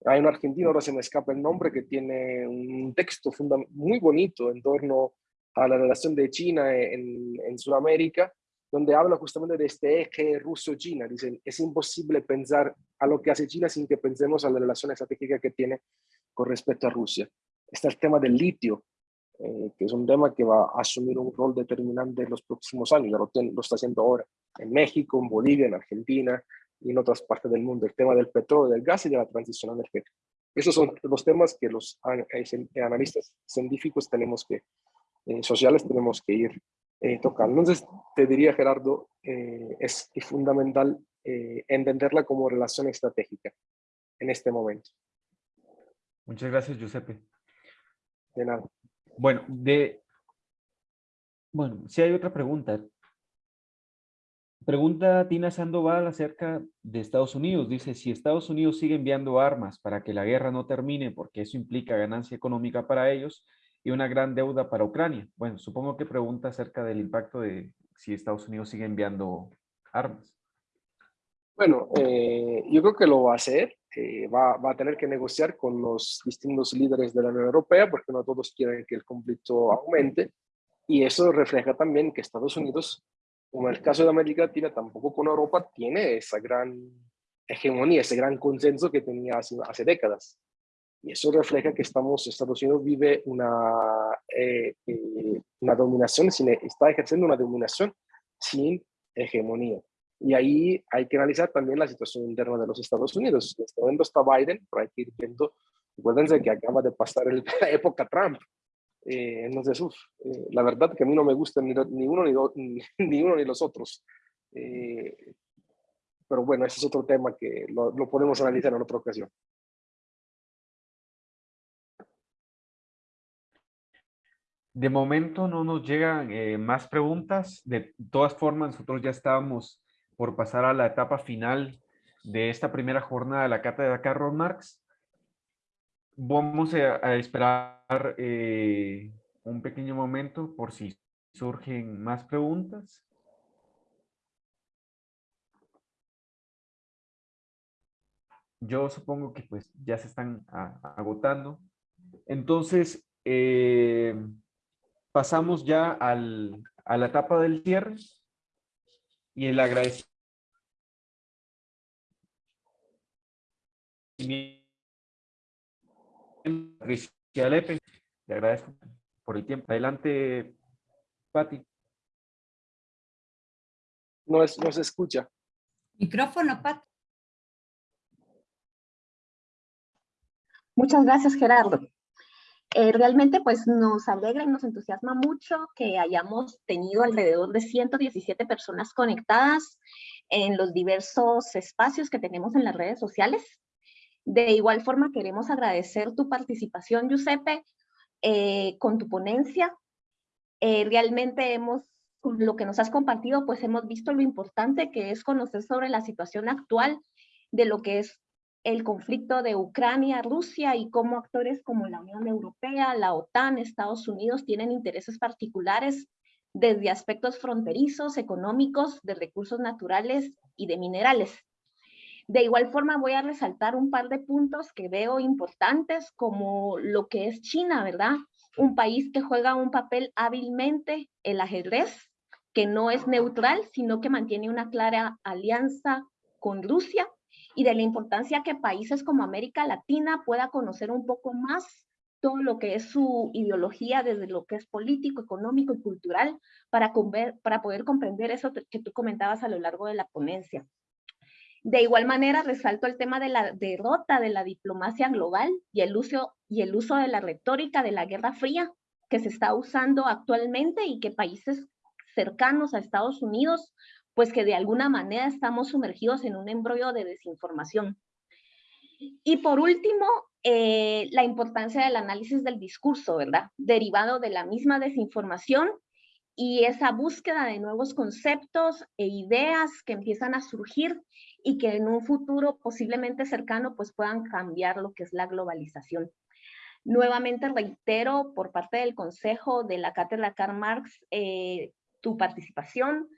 hay un argentino, ahora se me escapa el nombre, que tiene un texto muy bonito en torno a la relación de China en, en Sudamérica, donde habla justamente de este eje ruso-China. Dicen, es imposible pensar a lo que hace China sin que pensemos a la relación estratégica que tiene con respecto a Rusia. Está el tema del litio, eh, que es un tema que va a asumir un rol determinante en los próximos años, ya lo, lo está haciendo ahora, en México, en Bolivia, en Argentina, y en otras partes del mundo, el tema del petróleo, del gas y de la transición energética. Esos son los temas que los eh, analistas científicos tenemos que, eh, sociales tenemos que ir eh, tocando. Entonces, te diría, Gerardo, eh, es fundamental eh, entenderla como relación estratégica en este momento. Muchas gracias, Giuseppe. De nada. Bueno, de... Bueno, si hay otra pregunta. Pregunta Tina Sandoval acerca de Estados Unidos. Dice, si Estados Unidos sigue enviando armas para que la guerra no termine, porque eso implica ganancia económica para ellos y una gran deuda para Ucrania. Bueno, supongo que pregunta acerca del impacto de si Estados Unidos sigue enviando armas. Bueno, eh, yo creo que lo va a hacer. Eh, va, va, a tener que negociar con los distintos líderes de la Unión Europea, porque no todos quieren que el conflicto aumente. Y eso refleja también que Estados Unidos como el caso de América Latina, tampoco con Europa tiene esa gran hegemonía, ese gran consenso que tenía hace, hace décadas. Y eso refleja que estamos, Estados Unidos vive una, eh, eh, una dominación, sin, está ejerciendo una dominación sin hegemonía. Y ahí hay que analizar también la situación interna de los Estados Unidos. En este momento está Biden, pero hay que ir viendo, acuérdense que acaba de pasar el, [LAUGHS] la época Trump, eh, entonces, uf, eh, la verdad que a mí no me gustan ni, ni uno ni, do, [LAUGHS] ni, ni, uno ni los otros. Eh, pero bueno, ese es otro tema que lo, lo podemos analizar en otra ocasión. De momento no nos llegan eh, más preguntas. De todas formas, nosotros ya estábamos por pasar a la etapa final de esta primera jornada de la Cátedra Carlos Marx. Vamos a, esperar eh, un pequeño momento por si surgen más preguntas. Yo supongo que pues ya se están a- agotando. Entonces, eh, pasamos ya al, a la etapa del cierre y el agradecimiento. Patricia Lepe, le agradezco por el tiempo. Adelante, Pati. No, es, no se escucha. Micrófono, Pat. Muchas gracias, Gerardo. Eh, realmente pues nos alegra y nos entusiasma mucho que hayamos tenido alrededor de 117 personas conectadas en los diversos espacios que tenemos en las redes sociales. De igual forma queremos agradecer tu participación, Giuseppe, eh, con tu ponencia. Eh, realmente hemos, lo que nos has compartido, pues hemos visto lo importante que es conocer sobre la situación actual de lo que es el conflicto de Ucrania, Rusia y cómo actores como la Unión Europea, la OTAN, Estados Unidos tienen intereses particulares desde aspectos fronterizos, económicos, de recursos naturales y de minerales. De igual forma voy a resaltar un par de puntos que veo importantes como lo que es China, ¿verdad? Un país que juega un papel hábilmente el ajedrez, que no es neutral, sino que mantiene una clara alianza con Rusia y de la importancia que países como América Latina pueda conocer un poco más todo lo que es su ideología desde lo que es político, económico y cultural para, para poder comprender eso que tú comentabas a lo largo de la ponencia. De igual manera, resalto el tema de la derrota de la diplomacia global y el uso, y el uso de la retórica de la Guerra Fría que se está usando actualmente y que países cercanos a Estados Unidos pues que de alguna manera estamos sumergidos en un embrollo de desinformación. Y por último, eh, la importancia del análisis del discurso, ¿verdad? Derivado de la misma desinformación y esa búsqueda de nuevos conceptos e ideas que empiezan a surgir y que en un futuro posiblemente cercano pues puedan cambiar lo que es la globalización. Nuevamente reitero por parte del Consejo de la Cátedra Karl Marx eh, tu participación,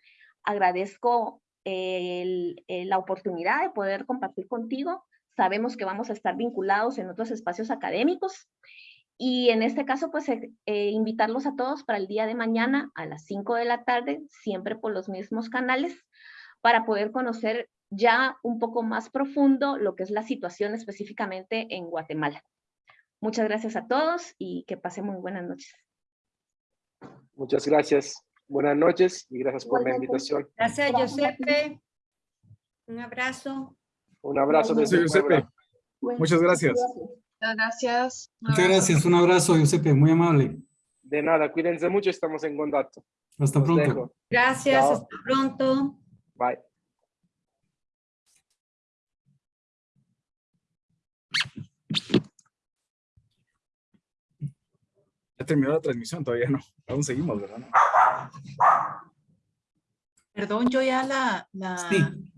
agradezco el, el, la oportunidad de poder compartir contigo. Sabemos que vamos a estar vinculados en otros espacios académicos y en este caso, pues eh, eh, invitarlos a todos para el día de mañana a las 5 de la tarde, siempre por los mismos canales, para poder conocer ya un poco más profundo lo que es la situación específicamente en Guatemala. Muchas gracias a todos y que pasen muy buenas noches. Muchas gracias. Buenas noches y gracias por la invitación. Gracias, Giuseppe. Un abrazo. Un abrazo desde Giuseppe. Muchas gracias. Muchas gracias. Muchas gracias. Un abrazo, Giuseppe. Muy amable. De nada, cuídense mucho, estamos en contacto. Hasta Los pronto. dejo. Gracias, Chao. hasta pronto. Bye. Ya terminó la transmisión, todavía no. Aún seguimos, ¿verdad? Perdón, yo ya la, la, Sí.